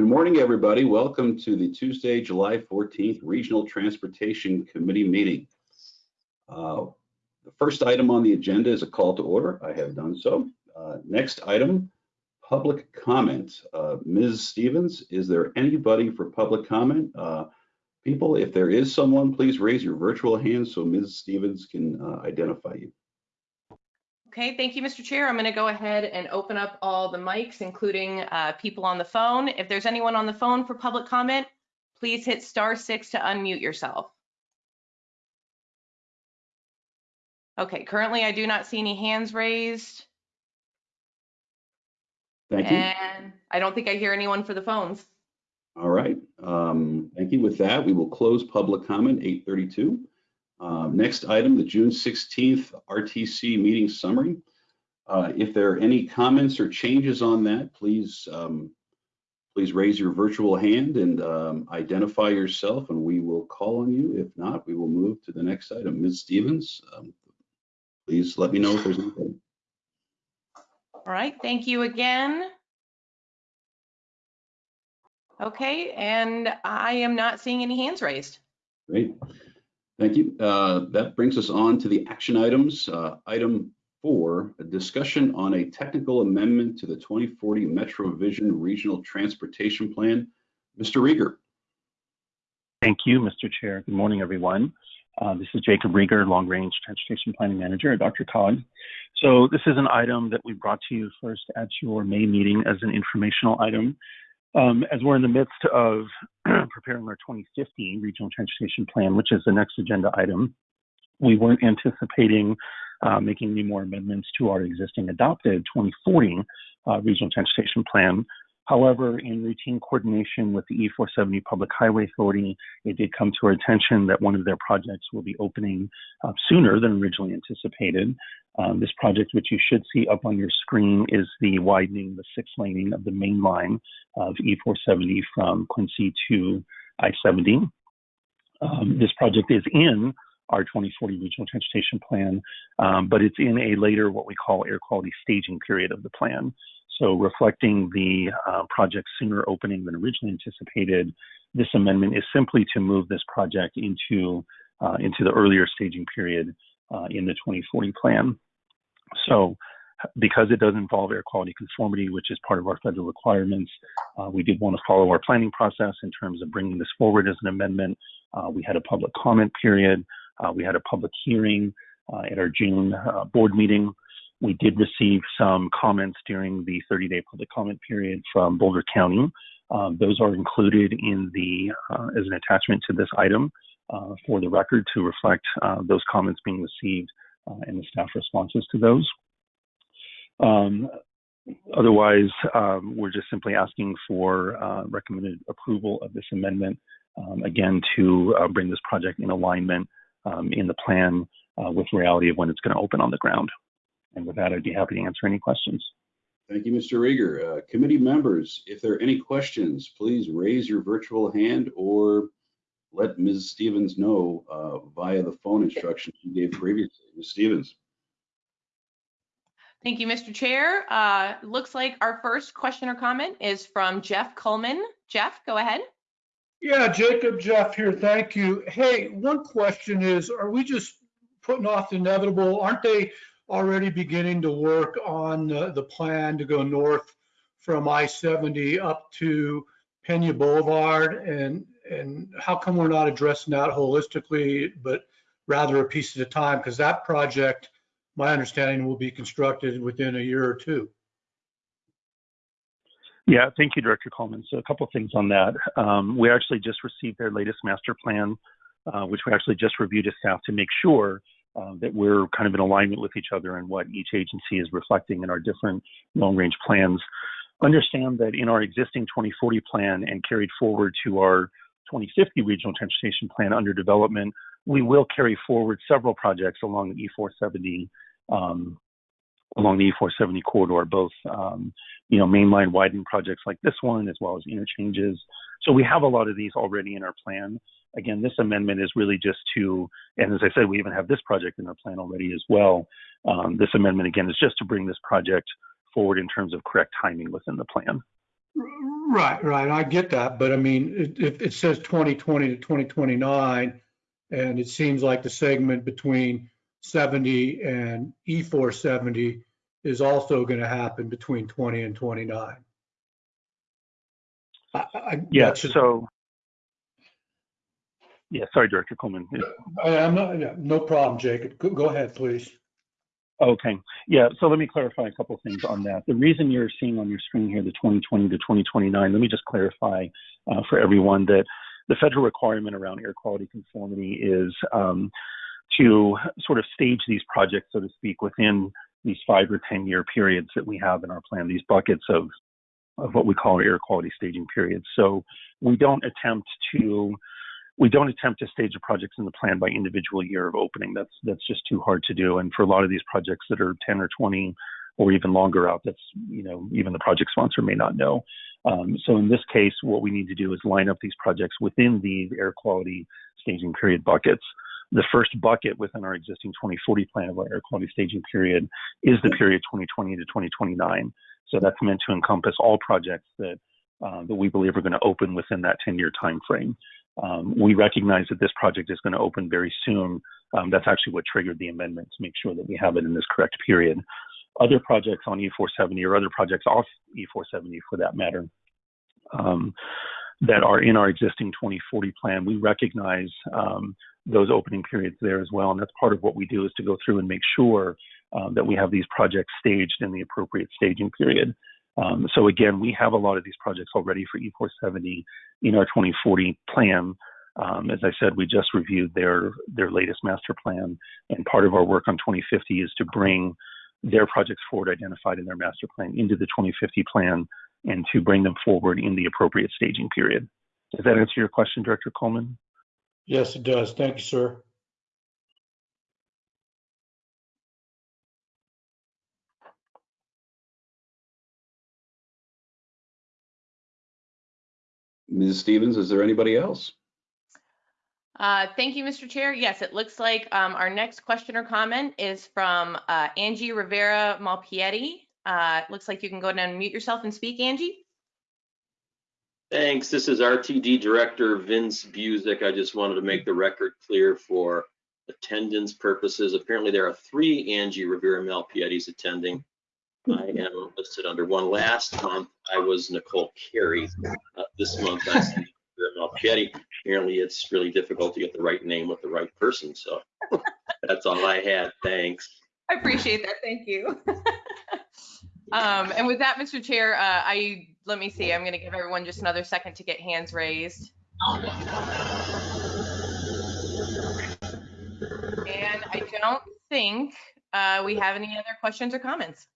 Good morning, everybody. Welcome to the Tuesday, July 14th Regional Transportation Committee meeting. Uh, the first item on the agenda is a call to order. I have done so. Uh, next item, public comment. Uh, Ms. Stevens, is there anybody for public comment? Uh, people, if there is someone, please raise your virtual hand so Ms. Stevens can uh, identify you. Okay, thank you, Mr. Chair. I'm going to go ahead and open up all the mics, including uh, people on the phone. If there's anyone on the phone for public comment, please hit star six to unmute yourself. Okay, currently I do not see any hands raised, Thank you. and I don't think I hear anyone for the phones. All right. Um, thank you. With that, we will close public comment 832. Um, next item, the June 16th RTC meeting summary. Uh, if there are any comments or changes on that, please um, please raise your virtual hand and um, identify yourself, and we will call on you. If not, we will move to the next item. Ms. Stevens, um, please let me know if there's anything. All right, thank you again. Okay, and I am not seeing any hands raised. Great. Thank you. Uh, That brings us on to the action items. Uh, Item four, a discussion on a technical amendment to the 2040 Metro Vision Regional Transportation Plan. Mr. Riger. Thank you, Mr. Chair. Good morning, everyone. Uh, this is Jacob Riger, Long Range Transportation Planning Manager at DRCOG. So this is an item that we brought to you first at your May meeting as an informational item. Um, as we're in the midst of preparing our 2050 Regional Transportation Plan, which is the next agenda item, we weren't anticipating uh, making any more amendments to our existing adopted 2040 uh, Regional Transportation Plan. However, in routine coordination with the E470 Public Highway Authority, it did come to our attention that one of their projects will be opening uh, sooner than originally anticipated. Um, this project, which you should see up on your screen, is the widening, the six laning of the main line of E470 from Quincy to I-70. Um, this project is in our 2040 Regional Transportation Plan, um, but it's in a later, what we call air quality staging period of the plan. So reflecting the uh, project sooner opening than originally anticipated, this amendment is simply to move this project into uh, into the earlier staging period uh, in the 2040 plan. So because it does involve air quality conformity, which is part of our federal requirements, uh, we did want to follow our planning process in terms of bringing this forward as an amendment. Uh, we had a public comment period. Uh, we had a public hearing at our June board meeting. We did receive some comments during the 30-day public comment period from Boulder County. Um, those are included in the uh, as an attachment to this item uh, for the record to reflect uh, those comments being received and the staff responses to those. Um, otherwise, um, we're just simply asking for recommended approval of this amendment, um, again, to bring this project in alignment um, in the plan with reality of when it's going to open on the ground. And with that, I'd be happy to answer any questions. Thank you, Mr. Riger. Uh, committee members, if there are any questions, please raise your virtual hand or let Ms. Stevens know uh, via the phone instructions you gave previously. Ms. Stevens. Thank you, Mr. Chair. Uh, looks like our first question or comment is from Jeff Coleman. Jeff, go ahead. Yeah, Jacob, Jeff here. Thank you. Hey, one question is, are we just putting off the inevitable? Aren't they already beginning to work on uh, the plan to go north from I-70 up to Pena Boulevard, and and how come we're not addressing that holistically, but rather a piece at a time? Because that project, my understanding, will be constructed within a year or two. Yeah, thank you, Director Coleman. So a couple of things on that. Um, we actually just received their latest master plan, uh, which we actually just reviewed as staff to make sure uh, that we're kind of in alignment with each other and what each agency is reflecting in our different long range plans. Understand that in our existing 2040 plan and carried forward to our 2050 regional transportation plan under development, we will carry forward several projects along the E470 um, along the E470 corridor, both um, you know mainline widening projects like this one, as well as interchanges. So we have a lot of these already in our plan. Again, this amendment is really just to, and as I said, we even have this project in our plan already as well. Um, this amendment again is just to bring this project forward in terms of correct timing within the plan. Right, right. I get that. But I mean, it, it, it says 2020 to 2029, and it seems like the segment between 70 and E E470 is also going to happen between 20 and 29. I, I, Yeah, so, yeah, sorry, Director Coleman. I- I'm not, yeah, no problem, Jacob. Go, go ahead, please. Okay, yeah, so let me clarify a couple things on that. The reason you're seeing on your screen here the 2020 to 2029, let me just clarify uh, for everyone that the federal requirement around air quality conformity is um, to sort of stage these projects, so to speak, within these five or 10 year periods that we have in our plan, these buckets of, of what we call air quality staging periods. So we don't attempt to we don't attempt to stage the projects in the plan by individual year of opening. That's that's just too hard to do. And for a lot of these projects that are 10 or 20 or even longer out, that's you know even the project sponsor may not know. Um, so in this case, what we need to do is line up these projects within the air quality staging period buckets. The first bucket within our existing 2040 plan of our air quality staging period is the period 2020 to 2029. So that's meant to encompass all projects that uh, that we believe are going to open within that 10-year time frame. Um, we recognize that this project is going to open very soon. Um, that's actually what triggered the amendment to make sure that we have it in this correct period. Other projects on E470 or other projects off E470 for that matter um, that are in our existing 2040 plan, we recognize um, those opening periods there as well. And that's part of what we do is to go through and make sure um, that we have these projects staged in the appropriate staging period. Um, so again, we have a lot of these projects already for E470 in our 2040 plan. Um, as I said, we just reviewed their their latest master plan, and part of our work on 2050 is to bring their projects forward identified in their master plan into the 2050 plan and to bring them forward in the appropriate staging period. Does that answer your question, Director Coleman? Yes, it does. Thank you, sir. Ms. Stevens, is there anybody else? Uh, Thank you, Mr. Chair. Yes, it looks like um, our next question or comment is from uh, Angie Rivera Malpiede. Uh, Looks like you can go ahead and mute yourself and speak, Angie. Thanks. This is RTD Director Vince Buzek. I just wanted to make the record clear for attendance purposes. Apparently, there are three Angie Rivera Malpiede's attending. I am listed under one. Last month, I was Nicole Carey. Uh, This month, I'm Malpiede. Apparently, it's really difficult to get the right name with the right person, so that's all I had. Thanks. I appreciate that. Thank you. Um, And with that, Mr. Chair, uh, I, let me see, I'm going to give everyone just another second to get hands raised. And I don't think uh, we have any other questions or comments.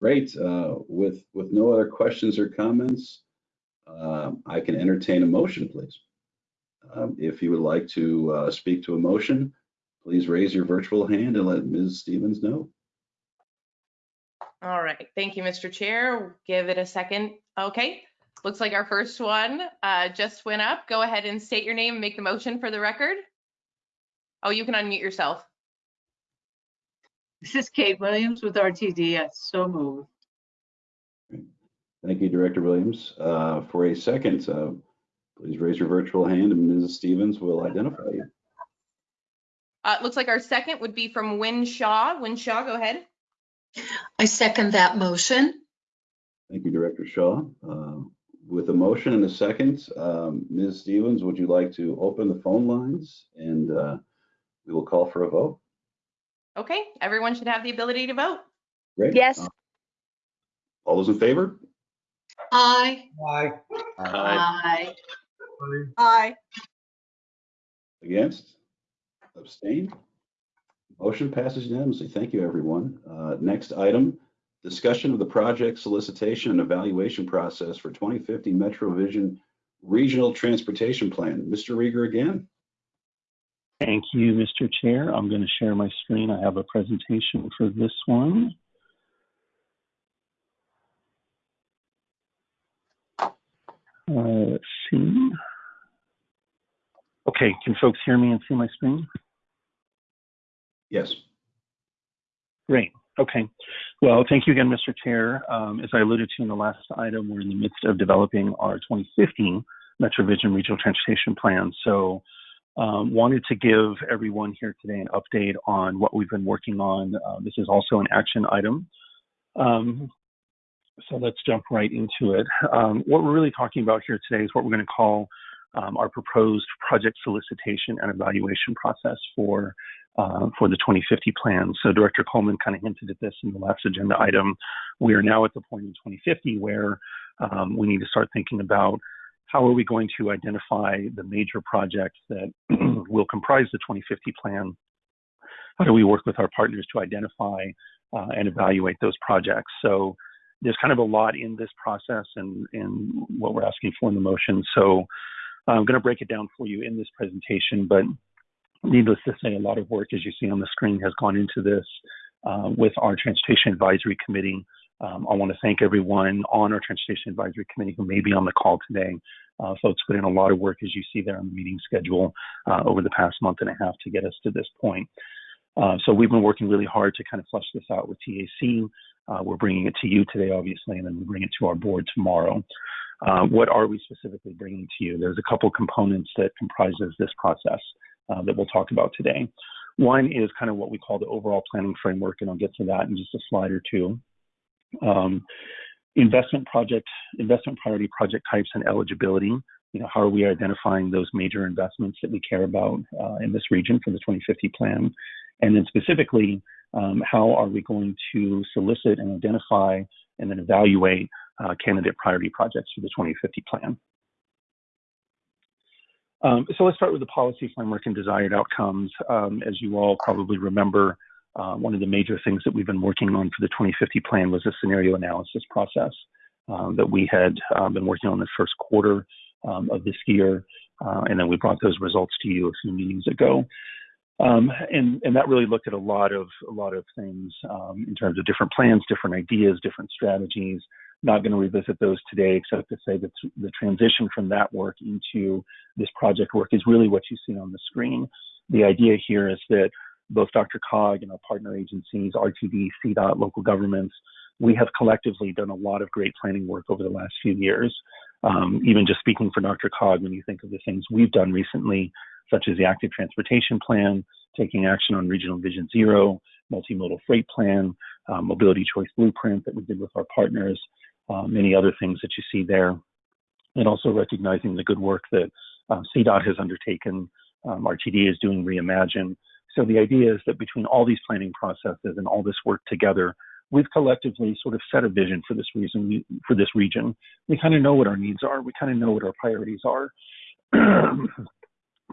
Great. Uh, With, with no other questions or comments, um, I can entertain a motion, please. Um, If you would like to uh, speak to a motion, please raise your virtual hand and let Ms. Stevens know. All right, thank you, Mr. Chair. Give it a second. Okay, looks like our first one uh, just went up. Go ahead and state your name and make the motion for the record. Oh, you can unmute yourself. This is Kate Williams with RTD. I so move. Thank you, Director Williams. Uh, For a second, uh, please raise your virtual hand and Ms. Stevens will identify you. Uh, Looks like our second would be from Wynne Shaw. Wynne Shaw, go ahead. I second that motion. Thank you, Director Shaw. Uh, With a motion and a second, um, Ms. Stevens, would you like to open the phone lines? And uh, we will call for a vote. Okay, everyone should have the ability to vote. Great. Yes. Uh, All those in favor? Aye. Aye. Aye. Aye. Aye. Against? Abstain? Motion passes unanimously. Thank you, everyone. Uh, Next item, discussion of the project solicitation and evaluation process for 2050 Metro Vision Regional Transportation Plan. Mr. Riger again? Thank you, Mr. Chair. I'm going to share my screen. I have a presentation for this one. Uh, let's see. Okay, can folks hear me and see my screen? Yes. Great. Okay. Well, thank you again, Mr. Chair. Um, as I alluded to in the last item, we're in the midst of developing our 2015 MetroVision Regional Transportation Plan. So, um, wanted to give everyone here today an update on what we've been working on. Uh, this is also an action item. Um, so let's jump right into it. Um, what we're really talking about here today is what we're going to call um, our proposed project solicitation and evaluation process for uh, for the 2050 plan. So Director Coleman kind of hinted at this in the last agenda item. We are now at the point in 2050 where um, we need to start thinking about how are we going to identify the major projects that will comprise the 2050 plan? How do we work with our partners to identify uh, and evaluate those projects? So there's kind of a lot in this process and, and what we're asking for in the motion. So I'm going to break it down for you in this presentation, but needless to say, a lot of work, as you see on the screen, has gone into this uh, with our Transportation Advisory Committee. Um, I want to thank everyone on our Transportation Advisory Committee who may be on the call today. Uh, folks put in a lot of work, as you see there on the meeting schedule, uh, over the past month and a half to get us to this point. Uh, so we've been working really hard to kind of flesh this out with TAC. Uh, we're bringing it to you today, obviously, and then we bring it to our board tomorrow. Uh, what are we specifically bringing to you? There's a couple components that comprises this process uh, that we'll talk about today. One is kind of what we call the overall planning framework, and I'll get to that in just a slide or two. Um, investment project, investment priority project types and eligibility. You know, how are we identifying those major investments that we care about uh, in this region for the 2050 plan? And then specifically, um, how are we going to solicit and identify and then evaluate uh, candidate priority projects for the 2050 plan? Um, so let's start with the policy framework and desired outcomes. Um, as you all probably remember, uh, one of the major things that we've been working on for the 2050 plan was a scenario analysis process um, that we had uh, been working on the first quarter um, of this year, uh, and then we brought those results to you a few meetings ago. Um, and, and that really looked at a lot of a lot of things um, in terms of different plans, different ideas, different strategies. Not going to revisit those today, except to say that the transition from that work into this project work is really what you see on the screen. The idea here is that both DRCOG and our partner agencies, RTD, CDOT, local governments, we have collectively done a lot of great planning work over the last few years. Um, even just speaking for DRCOG, when you think of the things we've done recently, such as the active transportation plan, taking action on regional vision zero, multimodal freight plan, um, mobility choice blueprint that we did with our partners, uh, many other things that you see there, and also recognizing the good work that um, CDOT has undertaken. Um, RTD is doing Reimagine, so the idea is that between all these planning processes and all this work together, we've collectively sort of set a vision for this reason for this region. We kind of know what our needs are. We kind of know what our priorities are.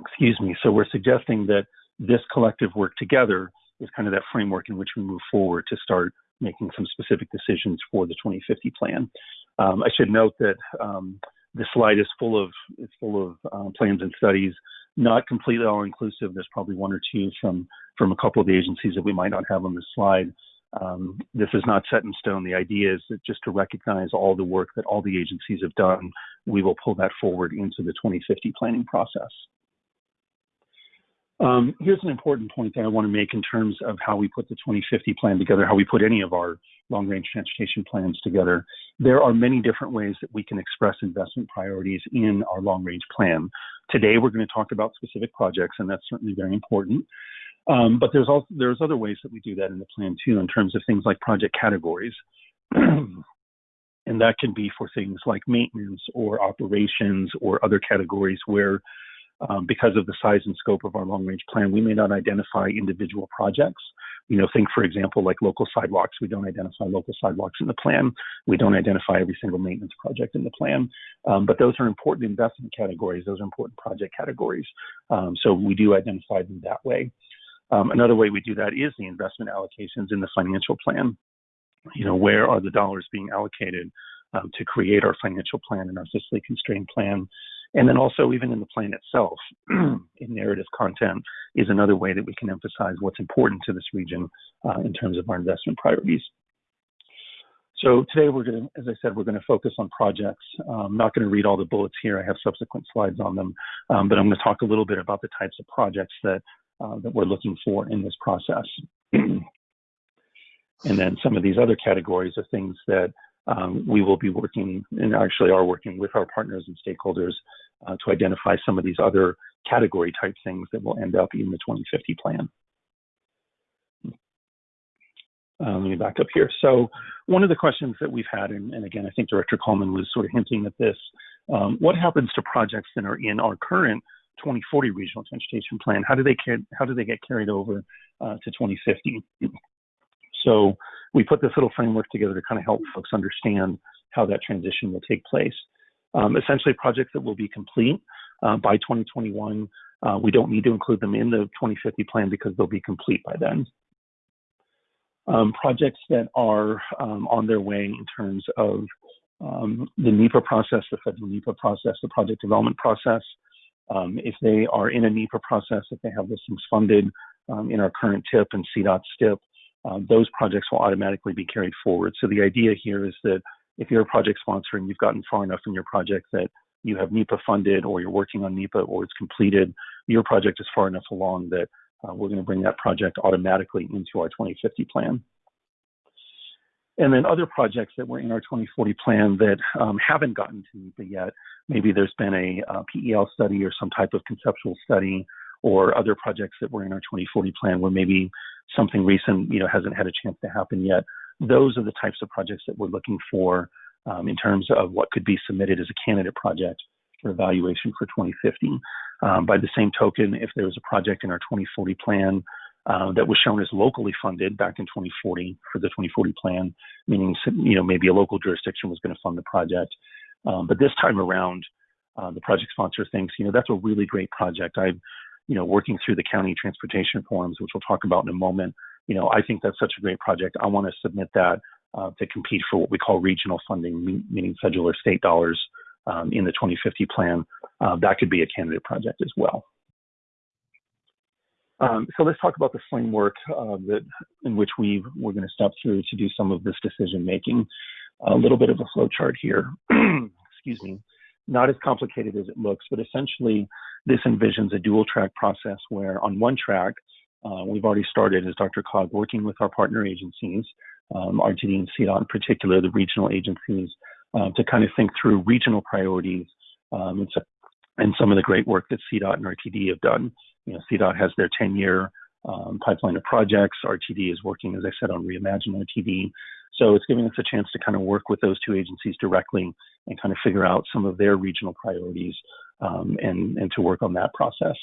Excuse me. So we're suggesting that this collective work together is kind of that framework in which we move forward to start making some specific decisions for the 2050 plan. Um, I should note that um, the slide is full of full of um, plans and studies not completely all inclusive. There's probably one or two from from a couple of the agencies that we might not have on this slide. Um, this is not set in stone. The idea is that just to recognize all the work that all the agencies have done, we will pull that forward into the 2050 planning process. Um, here's an important point that I want to make in terms of how we put the 2050 plan together, how we put any of our long range transportation plans together. There are many different ways that we can express investment priorities in our long range plan. Today, we're going to talk about specific projects, and that's certainly very important. Um, but there's also there's other ways that we do that in the plan too, in terms of things like project categories. and that can be for things like maintenance or operations or other categories where um, because of the size and scope of our long range plan, we may not identify individual projects. You know, think for example, like local sidewalks. We don't identify local sidewalks in the plan. We don't identify every single maintenance project in the plan. Um, but those are important investment categories. Those are important project categories. Um, so we do identify them that way. Um, another way we do that is the investment allocations in the financial plan. You know, where are the dollars being allocated um, to create our financial plan and our fiscally constrained plan? And then also, even in the plan itself, in narrative content is another way that we can emphasize what's important to this region uh, in terms of our investment priorities. So today we're going to, as I said, we're going to focus on projects. I'm not going to read all the bullets here. I have subsequent slides on them, um, but I'm going to talk a little bit about the types of projects that uh, that we're looking for in this process. And then some of these other categories are things that um, we will be working and actually are working with our partners and stakeholders uh, to identify some of these other category type things that will end up in the 2050 plan. Uh, let me back up here. So one of the questions that we've had, and, and again, I think Director Coleman was sort of hinting at this, um, what happens to projects that are in our current 2040 regional transportation plan? How do they how do they get carried over uh, to 2050? So we put this little framework together to kind of help folks understand how that transition will take place. Um, essentially, projects that will be complete uh, by 2021, uh, we don't need to include them in the 2050 plan because they'll be complete by then. Um, projects that are um, on their way in terms of um, the NEPA process, the federal NEPA process, the project development process. Um, if they are in a NEPA process, if they have listings funded um, in our current TIP and CDOT STIP, uh, those projects will automatically be carried forward. So the idea here is that if you're a project sponsor and you've gotten far enough in your project that you have NEPA funded or you're working on NEPA or it's completed, your project is far enough along that uh, we're going to bring that project automatically into our 2050 plan. And then other projects that were in our 2040 plan that um, haven't gotten to NEPA yet, maybe there's been a, a, PEL study or some type of conceptual study or other projects that were in our 2040 plan where maybe something recent, you know, hasn't had a chance to happen yet. Those are the types of projects that we're looking for um, in terms of what could be submitted as a candidate project for evaluation for 2050. Um, by the same token, if there was a project in our 2040 plan uh, that was shown as locally funded back in 2040 for the 2040 plan, meaning you know maybe a local jurisdiction was going to fund the project, um, but this time around, uh, the project sponsor thinks you know that's a really great project. I'm you know working through the county transportation forms, which we'll talk about in a moment. You know I think that's such a great project. I want to submit that uh, to compete for what we call regional funding, meaning federal or state dollars um, in the 2050 plan. Uh, that could be a candidate project as well. Um, so let's talk about the framework uh, that in which we we're going to step through to do some of this decision making. A little bit of a flow chart here. Excuse me. Not as complicated as it looks, but essentially this envisions a dual track process where on one track uh, we've already started, as DRCOG, working with our partner agencies, um, RTD and CDOT in particular, the regional agencies, uh, to kind of think through regional priorities um, and, so, and, some of the great work that CDOT and RTD have done. You know, CDOT has their 10-year um, pipeline of projects. RTD is working, as I said, on Reimagine RTD. So it's giving us a chance to kind of work with those two agencies directly and kind of figure out some of their regional priorities um, and, and to work on that process.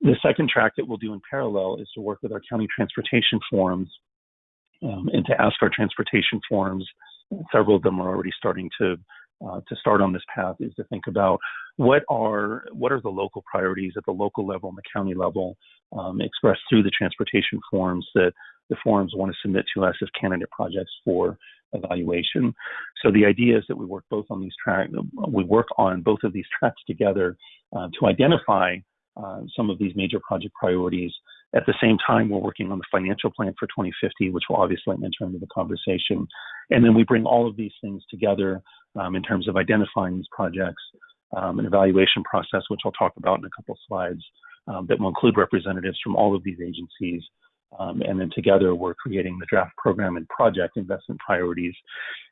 The second track that we'll do in parallel is to work with our county transportation forums um, and to ask our transportation forums several of them are already starting to uh, to start on this path is to think about what are what are the local priorities at the local level and the county level um, expressed through the transportation forums that the forums want to submit to us as candidate projects for evaluation. So the idea is that we work both on these tracks, we work on both of these tracks together uh, to identify uh, some of these major project priorities at the same time, we're working on the financial plan for 2050, which will obviously enter into the conversation. And then we bring all of these things together um, in terms of identifying these projects, um, an evaluation process, which I'll talk about in a couple slides, um, that will include representatives from all of these agencies. Um, and then together, we're creating the draft program and project investment priorities,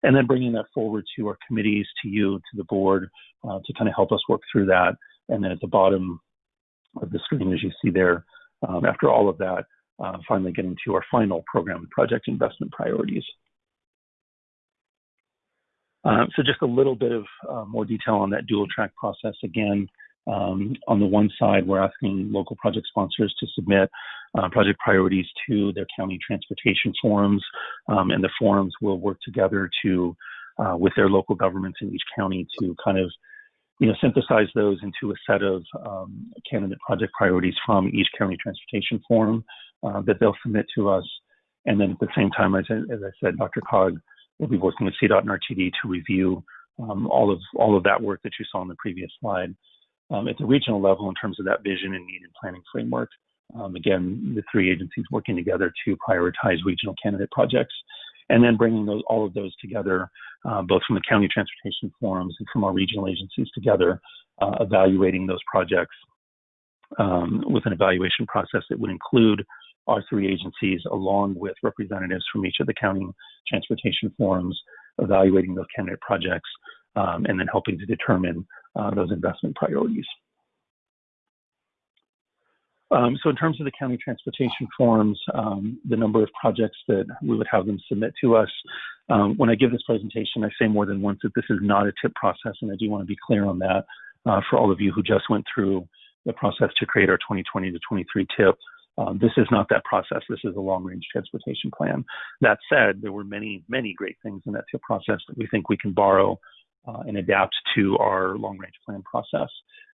and then bringing that forward to our committees, to you, to the board, uh, to kind of help us work through that. And then at the bottom of the screen, as you see there, um, after all of that, uh, finally getting to our final program project investment priorities. Uh, so just a little bit of uh, more detail on that dual track process. Again, um, on the one side, we're asking local project sponsors to submit uh, project priorities to their county transportation forums, um, and the forums will work together to, uh, with their local governments in each county to kind of you know, synthesize those into a set of um, candidate project priorities from each county transportation forum uh, that they'll submit to us. And then at the same time, as, as I said, DRCOG will be working with CDOT and RTD to review um, all of all of that work that you saw in the previous slide um, at the regional level in terms of that vision and need and planning framework. Um, again, the three agencies working together to prioritize regional candidate projects and then bringing those, all of those together, uh, both from the county transportation forums and from our regional agencies together, uh, evaluating those projects um, with an evaluation process that would include our three agencies, along with representatives from each of the county transportation forums, evaluating those candidate projects, um, and then helping to determine uh, those investment priorities. Um, so in terms of the county transportation forums, um, the number of projects that we would have them submit to us, um, when I give this presentation, I say more than once that this is not a tip process, and I do want to be clear on that uh, for all of you who just went through the process to create our 2020 to 23 tip. Um, this is not that process. This is a long-range transportation plan. That said, there were many, many great things in that tip process that we think we can borrow uh, and adapt to our long-range plan process.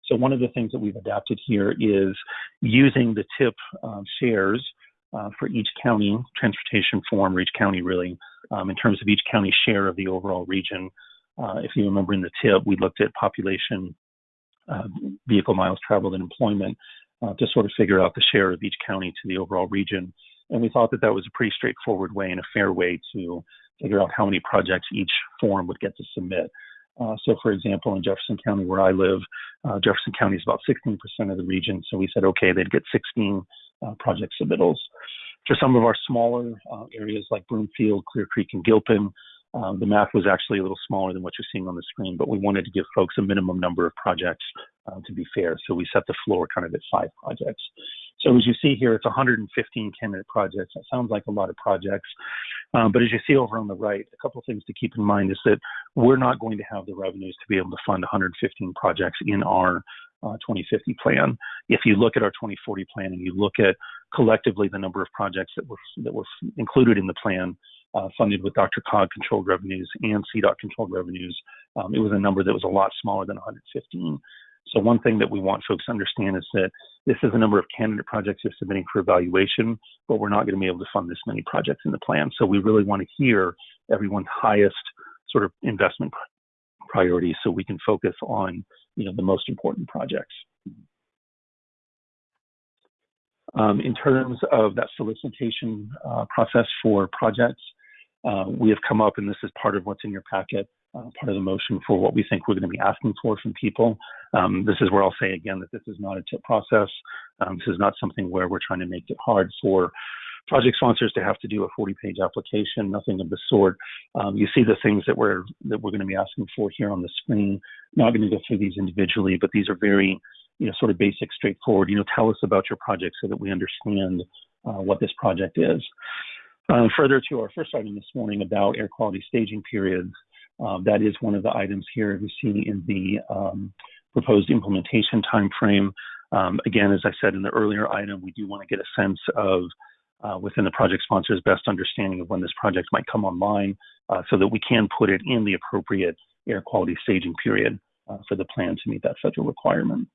So one of the things that we've adapted here is using the tip um, shares uh, for each county transportation form, or each county really, um, in terms of each county share of the overall region. Uh, if you remember in the tip, we looked at population, uh, vehicle miles traveled, and employment uh, to sort of figure out the share of each county to the overall region. And we thought that that was a pretty straightforward way and a fair way to figure out how many projects each form would get to submit. Uh, so, for example, in Jefferson County, where I live, uh, Jefferson County is about 16% of the region. So we said, okay, they'd get 16 uh, project submittals. For some of our smaller uh, areas like Broomfield, Clear Creek, and Gilpin, um, the math was actually a little smaller than what you're seeing on the screen, but we wanted to give folks a minimum number of projects uh, to be fair. So we set the floor kind of at five projects. So as you see here, it's 115 candidate projects. That sounds like a lot of projects. Um, but as you see over on the right, a couple of things to keep in mind is that we're not going to have the revenues to be able to fund 115 projects in our uh, 2050 plan. If you look at our 2040 plan and you look at collectively the number of projects that were that were included in the plan, uh, funded with DRCOG controlled revenues and CDOT controlled revenues, um, it was a number that was a lot smaller than 115. So one thing that we want folks to understand is that this is a number of candidate projects you're submitting for evaluation, but we're not going to be able to fund this many projects in the plan. So we really want to hear everyone's highest sort of investment priorities so we can focus on you know the most important projects. Um, in terms of that solicitation uh, process for projects, uh, we have come up, and this is part of what's in your packet, uh, part of the motion for what we think we're going to be asking for from people. Um, this is where I'll say again that this is not a tip process. Um, this is not something where we're trying to make it hard for project sponsors to have to do a 40-page application. Nothing of the sort. Um, you see the things that we're that we're going to be asking for here on the screen. Not going to go through these individually, but these are very you know sort of basic, straightforward. You know, tell us about your project so that we understand uh, what this project is. Uh, further to our first item this morning about air quality staging periods, um, that is one of the items here we see in the um, proposed implementation timeframe. Um, again, as I said in the earlier item, we do want to get a sense of uh, within the project sponsor's best understanding of when this project might come online uh, so that we can put it in the appropriate air quality staging period uh, for the plan to meet that federal requirement.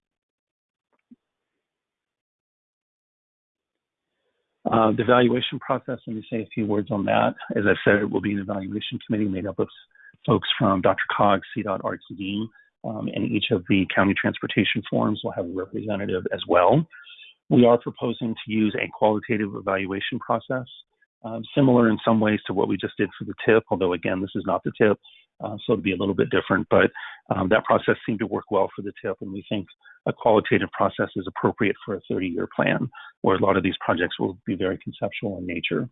Uh, the evaluation process, let me say a few words on that. As I said, it will be an evaluation committee made up of folks from DRCOG, CDOT, RTD, um, and each of the county transportation forums will have a representative as well. We are proposing to use a qualitative evaluation process, um, similar in some ways to what we just did for the TIP, although again, this is not the TIP, uh, so it'll be a little bit different, but um, that process seemed to work well for the TIP, and we think a qualitative process is appropriate for a 30-year plan, where a lot of these projects will be very conceptual in nature.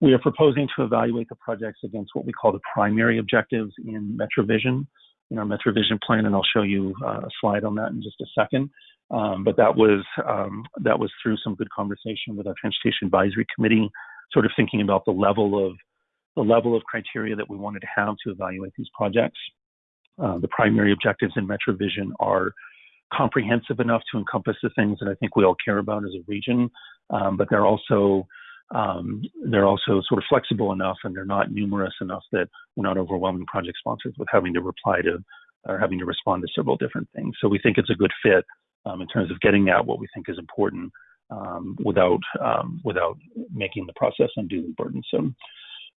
We are proposing to evaluate the projects against what we call the primary objectives in MetroVision, in our MetroVision plan, and I'll show you uh, a slide on that in just a second. Um, but that was um, that was through some good conversation with our Transportation Advisory Committee, sort of thinking about the level of the level of criteria that we wanted to have to evaluate these projects. Uh, the primary objectives in MetroVision are comprehensive enough to encompass the things that I think we all care about as a region, um, but they're also um, they're also sort of flexible enough and they're not numerous enough that we're not overwhelming project sponsors with having to reply to or having to respond to several different things. So we think it's a good fit um, in terms of getting at what we think is important um, without um, without making the process unduly burdensome.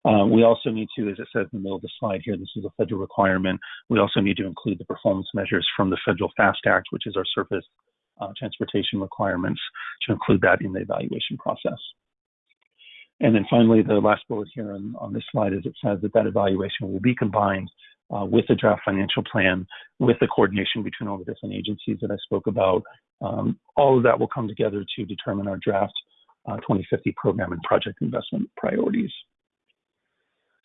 Uh, we also need to, as it says in the middle of the slide here, this is a federal requirement. We also need to include the performance measures from the Federal FAST Act, which is our surface uh, transportation requirements, to include that in the evaluation process. And then finally, the last bullet here on, on this slide is it says that that evaluation will be combined uh, with the draft financial plan, with the coordination between all the different agencies that I spoke about. Um, all of that will come together to determine our draft uh, 2050 program and project investment priorities.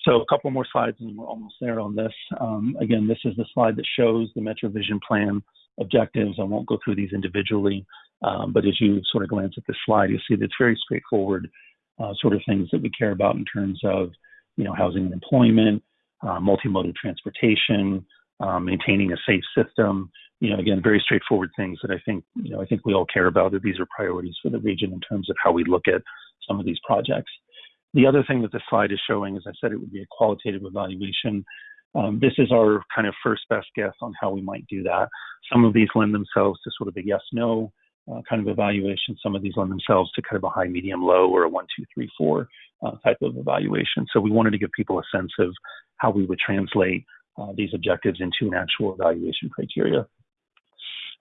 So a couple more slides and we're almost there on this. Um, again, this is the slide that shows the Metro Vision Plan objectives. I won't go through these individually, um, but as you sort of glance at this slide, you'll see that it's very straightforward uh, sort of things that we care about in terms of, you know, housing and employment, uh, multimodal transportation, um, maintaining a safe system. You know, again, very straightforward things that I think, you know, I think we all care about that these are priorities for the region in terms of how we look at some of these projects. The other thing that the slide is showing, as I said, it would be a qualitative evaluation. Um, this is our kind of first best guess on how we might do that. Some of these lend themselves to sort of a yes no uh, kind of evaluation. Some of these lend themselves to kind of a high, medium, low, or a one, two, three, four uh, type of evaluation. So we wanted to give people a sense of how we would translate uh, these objectives into an actual evaluation criteria.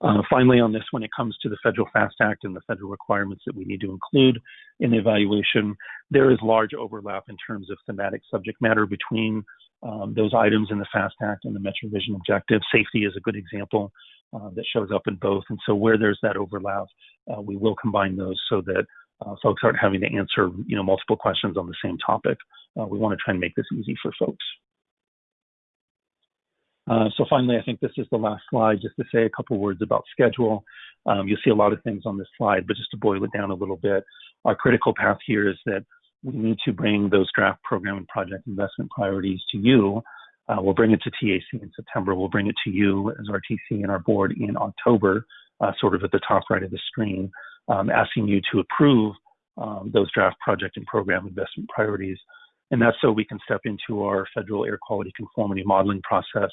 Uh, finally, on this, when it comes to the Federal FAST Act and the federal requirements that we need to include in the evaluation, there is large overlap in terms of thematic subject matter between um, those items in the FAST Act and the Metro Vision objective. Safety is a good example uh, that shows up in both. And so where there's that overlap, uh, we will combine those so that uh, folks aren't having to answer, you know, multiple questions on the same topic. Uh, we want to try and make this easy for folks. Uh, so finally, I think this is the last slide, just to say a couple words about schedule. Um, you'll see a lot of things on this slide, but just to boil it down a little bit, our critical path here is that we need to bring those draft program and project investment priorities to you. Uh, we'll bring it to TAC in September. We'll bring it to you as our TC and our board in October, uh, sort of at the top right of the screen, um, asking you to approve um, those draft project and program investment priorities. And that's so we can step into our federal air quality conformity modeling process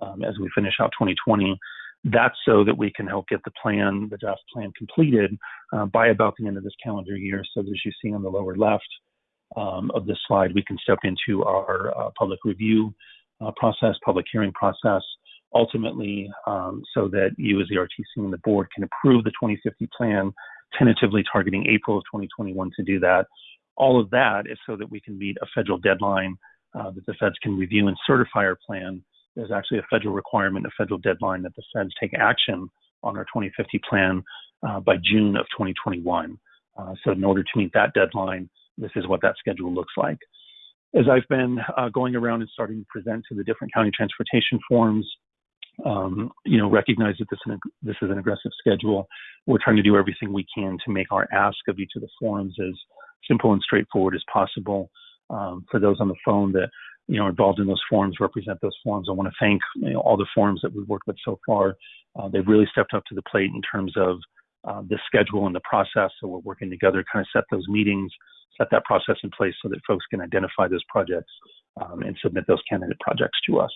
um, as we finish out 2020. That's so that we can help get the plan, the draft plan completed uh, by about the end of this calendar year. So as you see on the lower left um, of this slide, we can step into our uh, public review uh, process, public hearing process, ultimately um, so that you as the RTC and the board can approve the 2050 plan, tentatively targeting April of 2021 to do that. All of that is so that we can meet a federal deadline uh, that the feds can review and certify our plan there's actually a federal requirement, a federal deadline that the feds take action on our 2050 plan uh, by June of 2021. Uh, so in order to meet that deadline, this is what that schedule looks like. As I've been uh, going around and starting to present to the different county transportation forums, um, you know, recognize that this, this is an aggressive schedule. We're trying to do everything we can to make our ask of each of the forums as simple and straightforward as possible. Um, for those on the phone that you know, involved in those forums, represent those forums. I want to thank you know, all the forums that we've worked with so far. Uh, they've really stepped up to the plate in terms of uh, the schedule and the process. So we're working together, to kind of set those meetings, set that process in place so that folks can identify those projects um, and submit those candidate projects to us.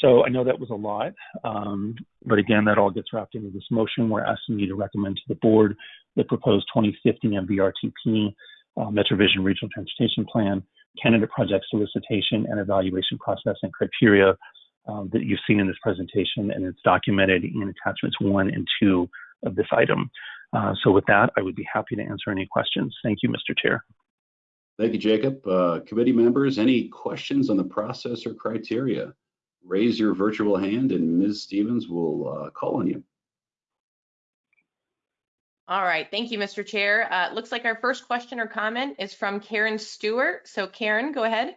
So I know that was a lot, um, but again, that all gets wrapped into this motion. We're asking you to recommend to the board the proposed 2050 MVRTP uh, MetroVision Regional Transportation Plan candidate project solicitation and evaluation process and criteria um, that you've seen in this presentation, and it's documented in attachments one and two of this item. Uh, so with that, I would be happy to answer any questions. Thank you, Mr. Chair. Thank you, Jacob. Uh, committee members, any questions on the process or criteria? Raise your virtual hand and Ms. Stevens will uh, call on you. All right, thank you, Mr. Chair. Uh, looks like our first question or comment is from Karen Stuart. So Karen, go ahead.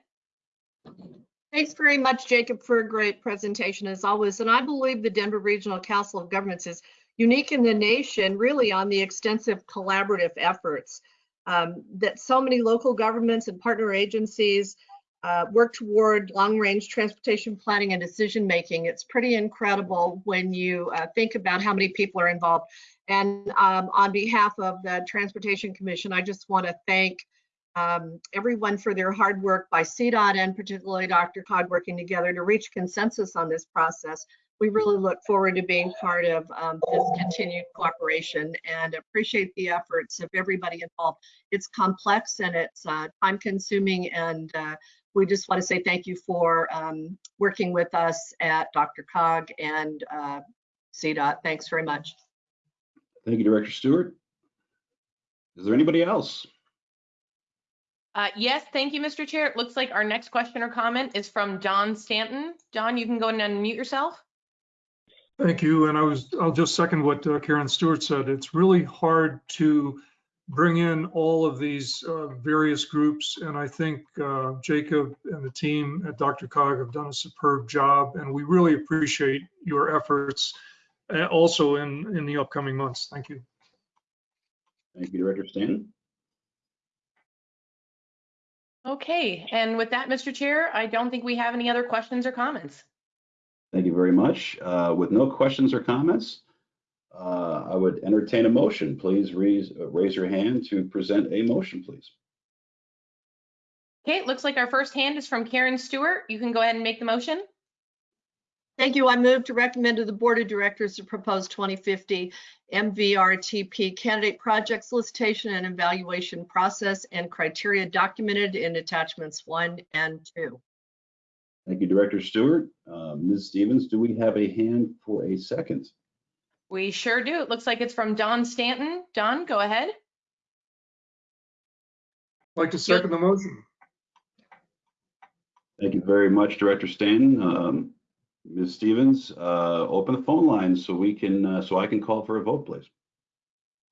Thanks very much, Jacob, for a great presentation as always. And I believe the Denver Regional Council of Governments is unique in the nation, really on the extensive collaborative efforts um, that so many local governments and partner agencies uh, work toward long-range transportation planning and decision making. It's pretty incredible when you uh, think about how many people are involved. And um, on behalf of the Transportation Commission, I just want to thank um, everyone for their hard work by CDOT and particularly DRCOG working together to reach consensus on this process. We really look forward to being part of um, this continued cooperation and appreciate the efforts of everybody involved. It's complex and it's uh, time consuming and uh, we just want to say thank you for um, working with us at DRCOG and uh, CDOT. Thanks very much. Thank you, Director Stuart. Is there anybody else? Uh, yes, thank you, Mr. Chair. It looks like our next question or comment is from John Stanton. John, you can go and unmute yourself. Thank you. And I was, I'll just second what uh, Karen Stuart said. It's really hard to bring in all of these uh, various groups. And I think uh, Jacob and the team at DRCOG have done a superb job. And we really appreciate your efforts uh, also in, in the upcoming months. Thank you. Thank you, Director Stanton. Okay, and with that, Mr. Chair, I don't think we have any other questions or comments. Thank you very much. Uh, With no questions or comments, uh, I would entertain a motion. Please raise, uh, raise your hand to present a motion, please. Okay, it looks like our first hand is from Karen Stuart. You can go ahead and make the motion. Thank you. I move to recommend to the Board of Directors to propose 2050 MVRTP candidate project solicitation and evaluation process and criteria documented in attachments one and two. Thank you, Director Stuart. Uh, Ms. Stevens, do we have a hand for a second? We sure do. It looks like it's from Don Stanton. Don, go ahead. I'd Like to second the motion. Thank you very much, Director Stanton. Um, Ms. Stevens, uh, open the phone lines so we can, uh, so I can call for a vote, please.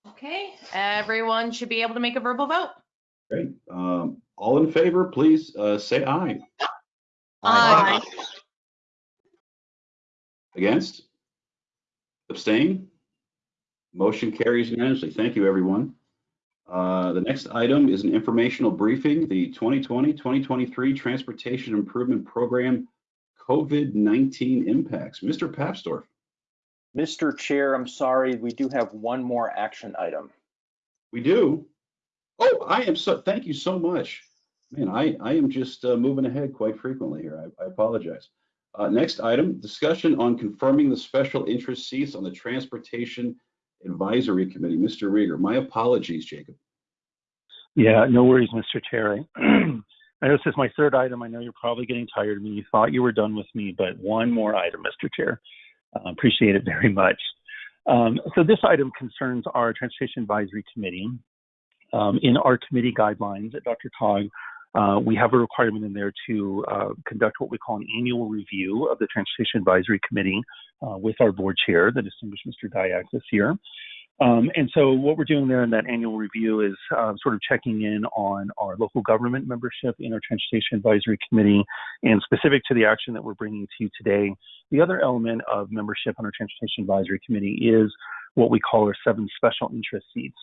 Okay, everyone should be able to make a verbal vote. Great. Um, All in favor, please uh, say aye. Aye. Against? Abstain? Motion carries unanimously. Thank you, everyone. Uh, The next item is an informational briefing, the 2020-2023 Transportation Improvement Program COVID-19 impacts. Mr. Papsdorf. Mr. Chair, I'm sorry, we do have one more action item. We do. Oh, I am so, thank you so much. Man, I, I am just uh, moving ahead quite frequently here. I, I apologize. Uh, next item, discussion on confirming the special interest seats on the Transportation Advisory Committee. Mr. Riger, my apologies, Jacob. Yeah, no worries, Mr. Chair. I know this is my third item. I know you're probably getting tired of me. You thought you were done with me, but one more item, Mr. Chair. Uh, appreciate it very much. Um, so this item concerns our Transportation Advisory Committee. Um, in our committee guidelines at DRCOG, uh, we have a requirement in there to uh, conduct what we call an annual review of the Transportation Advisory Committee uh, with our board chair, the distinguished Mr. Dyak this year. Um, and so what we're doing there in that annual review is uh, sort of checking in on our local government membership in our Transportation Advisory Committee and specific to the action that we're bringing to you today. The other element of membership on our Transportation Advisory Committee is what we call our seven special interest seats.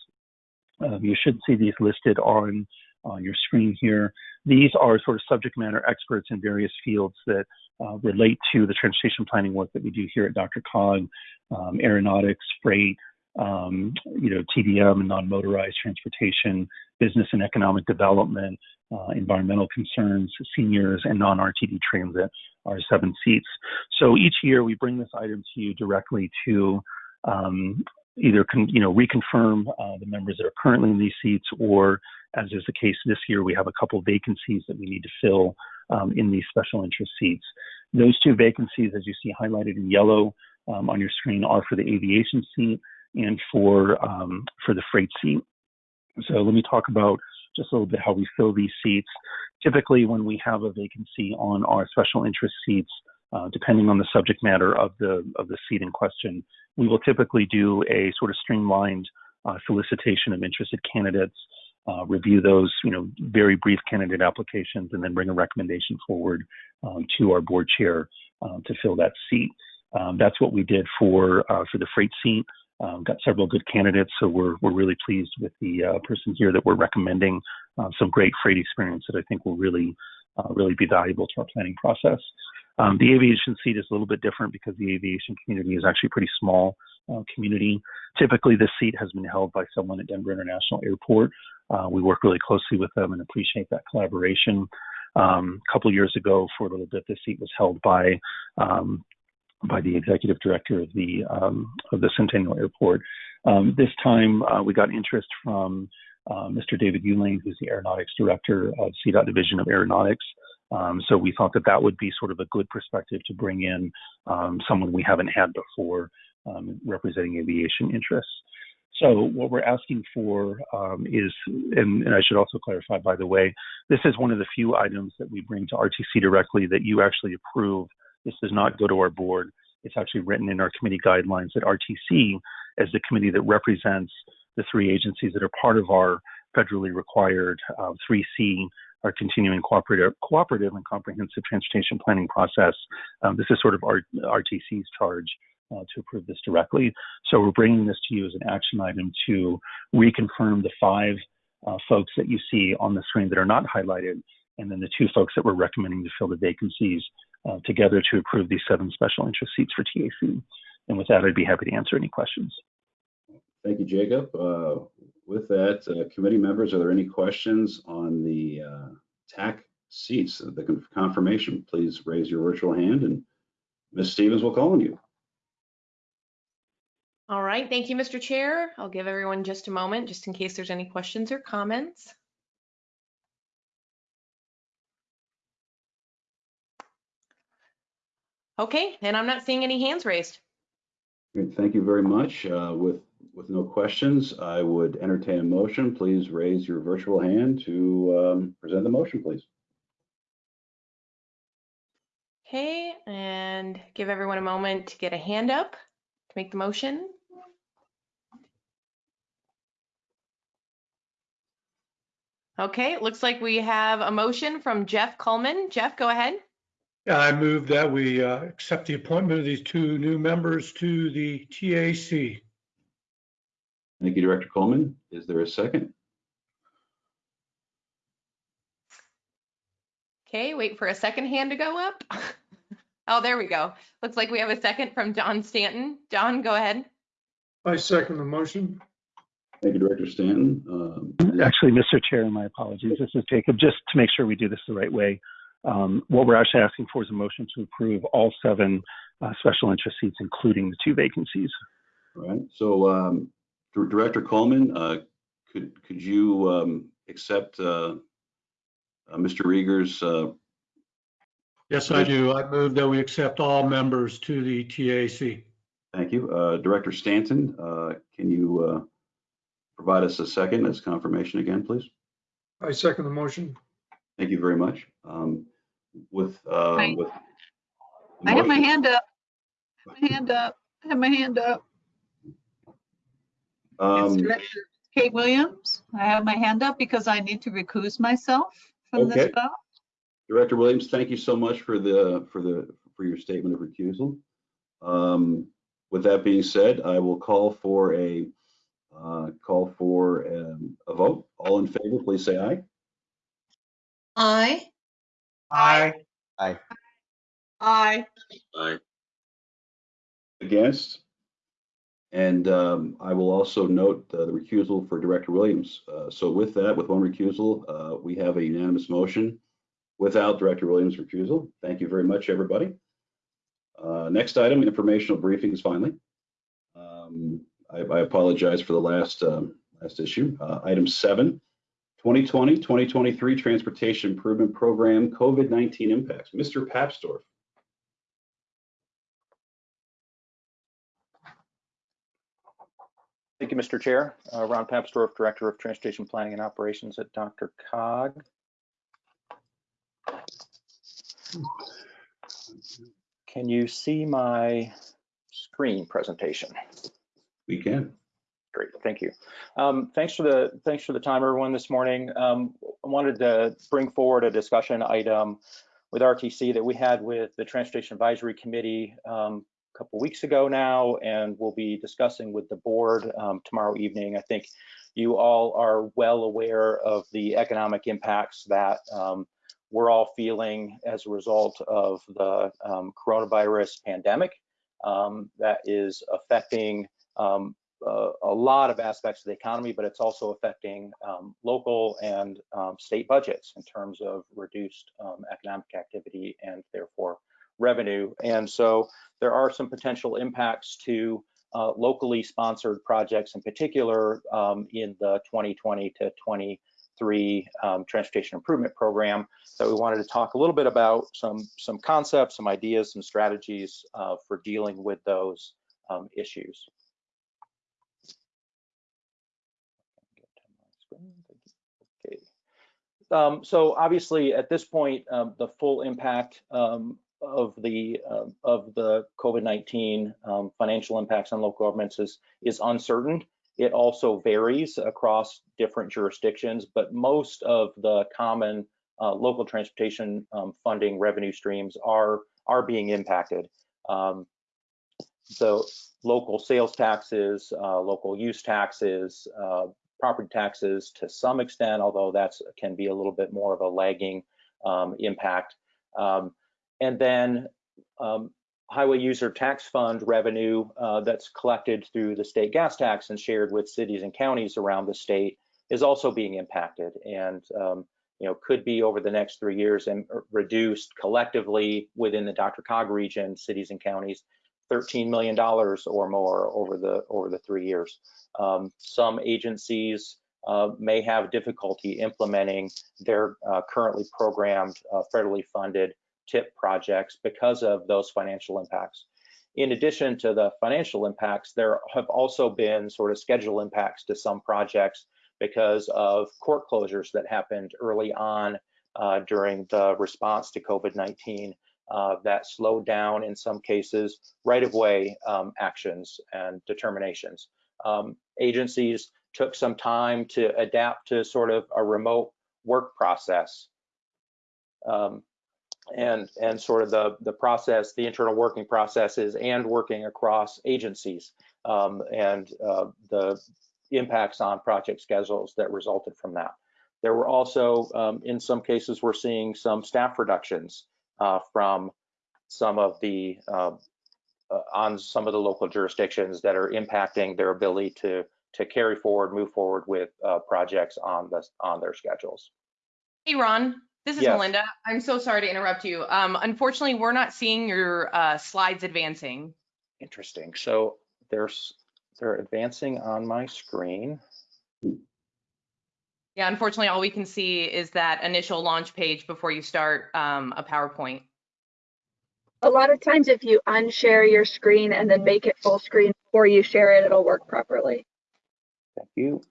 Um, you should see these listed on on your screen here. These are sort of subject matter experts in various fields that uh, relate to the transportation planning work that we do here at DRCOG, um, aeronautics, freight, um, you know, TDM and non-motorized transportation, business and economic development, uh, environmental concerns, seniors, and non-RTD transit are seven seats. So each year we bring this item to you directly to um, either con- you know reconfirm uh, the members that are currently in these seats, or as is the case this year, we have a couple vacancies that we need to fill um, in these special interest seats. Those two vacancies, as you see highlighted in yellow um, on your screen, are for the aviation seat and for um, for the freight seat. So let me talk about just a little bit how we fill these seats. Typically, when we have a vacancy on our special interest seats, uh, depending on the subject matter of the of the seat in question, we will typically do a sort of streamlined uh, solicitation of interested candidates, uh, review those, you know, very brief candidate applications, and then bring a recommendation forward um, to our board chair um, to fill that seat. Um, that's what we did for uh, for the freight seat. Um, got several good candidates, so we're we're really pleased with the uh, person here that we're recommending. Uh, some great freight experience that I think will really uh, really be valuable to our planning process. Um, the aviation seat is a little bit different because the aviation community is actually a pretty small uh, community. Typically, this seat has been held by someone at Denver International Airport. Uh, we work really closely with them and appreciate that collaboration. Um, a couple years ago, for a little bit, this seat was held by um, by the executive director of the um, of the Centennial Airport. Um, this time, uh, we got interest from uh, Mr. David Ulane, who's the aeronautics director of CDOT Division of Aeronautics. Um, so we thought that that would be sort of a good perspective to bring in um, someone we haven't had before um, representing aviation interests. So what we're asking for um, is, and, and, I should also clarify, by the way, this is one of the few items that we bring to RTC directly that you actually approve. This does not go to our board. It's actually written in our committee guidelines that RTC, as the committee that represents the three agencies that are part of our federally required uh, 3C, our continuing cooperative, cooperative and comprehensive transportation planning process. Um, this is sort of our RTC's charge uh, to approve this directly. So we're bringing this to you as an action item to reconfirm the five uh, folks that you see on the screen that are not highlighted, and then the two folks that we're recommending to fill the vacancies uh, together to approve these seven special interest seats for TAC. And with that, I'd be happy to answer any questions. Thank you, Jacob. Uh, With that, uh, committee members, are there any questions on the uh, TAC seats, the confirmation? Please raise your virtual hand and Ms. Stevens will call on you. All right, thank you, Mr. Chair. I'll give everyone just a moment, just in case there's any questions or comments. Okay, and I'm not seeing any hands raised. Great, Thank you very much. Uh, With, with no questions, I would entertain a motion. Please raise your virtual hand to um, present the motion, please. Okay, and give everyone a moment to get a hand up to make the motion. Okay, it looks like we have a motion from Jeff Coleman. Jeff, go ahead. I move that we uh, accept the appointment of these two new members to the TAC. Thank you, Director Coleman. Is there a second? Okay, wait for a second hand to go up. Oh, there we go. Looks like we have a second from John Stanton. John, go ahead. I second the motion. Thank you, Director Stanton. Um, Actually, Mr. Chair, my apologies. This is Jacob. Just to make sure we do this the right way, um, what we're actually asking for is a motion to approve all seven uh, special interest seats, including the two vacancies. All right, so um, Dir- Director Coleman, uh, could, could you um, accept uh, uh, Mr. Riger's uh, Yes, I do. I move that we accept all members to the TAC. Thank you. Uh, Director Stanton, uh, can you uh, provide us a second as confirmation again, please? I second the motion. Thank you very much. Um, With, uh, with. I have my hand up. My hand up. I have my hand up. It's Um, Director Kate Williams. I have my hand up because I need to recuse myself from this Okay. vote. Director Williams, thank you so much for the, for the, for your statement of recusal. Um, With that being said, I will call for a, uh, call for um, a vote. All in favor, please say aye. Aye. Aye. Aye. Aye. Against? And um, I will also note uh, the recusal for Director Williams. Uh, So with that, with one recusal, uh, we have a unanimous motion without Director Williams' recusal. Thank you very much, everybody. Uh, Next item, informational briefings finally. Um, I I apologize for the last, um, last issue. Uh, Item seven, 2020, 2023 Transportation Improvement Program, COVID-19 impacts. Mr. Papsdorf. Thank you, Mr. Chair. Uh, Ron Papsdorf, Director of Transportation Planning and Operations at Dr. Cog. Can you see my screen presentation? We can. Great, thank you. Um, thanks for the thanks for the time, everyone, this morning. Um, I wanted to bring forward a discussion item with RTC that we had with the Transportation Advisory Committee um, couple weeks ago now, and we'll be discussing with the board um, tomorrow evening. I think you all are well aware of the economic impacts that um, we're all feeling as a result of the um, coronavirus pandemic um, that is affecting uh, a lot of aspects of the economy, but it's also affecting um, local and state budgets in terms of reduced economic activity and therefore revenue. And so there are some potential impacts to uh, locally sponsored projects in particular um, in the 2020 to 23 um, transportation improvement program that we wanted to talk a little bit about some some concepts, some ideas, some strategies uh, for dealing with those um, issues. Okay. Um, so obviously, at this point, um, the full impact um, of the um, of the COVID-19 um, financial impacts on local governments is is uncertain. It also varies across different jurisdictions, but most of the common uh, local transportation um, funding revenue streams are are being impacted. Um, the local sales taxes, uh, local use taxes, uh, property taxes to some extent, although that's can be a little bit more of a lagging um, impact. Um, and then um, highway user tax fund revenue uh, that's collected through the state gas tax and shared with cities and counties around the state is also being impacted and um, you know could be over the next three years and reduced collectively within the DRCOG region, cities and counties, $13 million or more over the over the three years. Um, some agencies uh, may have difficulty implementing their uh, currently programmed uh, federally funded TIP projects because of those financial impacts. In addition to the financial impacts, there have also been sort of schedule impacts to some projects because of court closures that happened early on uh, during the response to COVID-19 uh, that slowed down in some cases right-of-way um, actions and determinations. Um, agencies took some time to adapt to sort of a remote work process. Um, and and sort of the the process, the internal working processes, and working across agencies, um, and uh, the impacts on project schedules that resulted from that. There were also, um, in some cases, we're seeing some staff reductions uh, from some of the uh, uh, on some of the local jurisdictions that are impacting their ability to to carry forward, move forward with uh, projects on the on their schedules. Hey, Ron. This is Yes. Melinda. I'm so sorry to interrupt you. Um, unfortunately, we're not seeing your uh, slides advancing. Interesting. So there's they're advancing on my screen. Yeah, unfortunately, all we can see is that initial launch page before you start um, a PowerPoint. A lot of times if you unshare your screen and then make it full screen before you share it, it'll work properly. Thank you.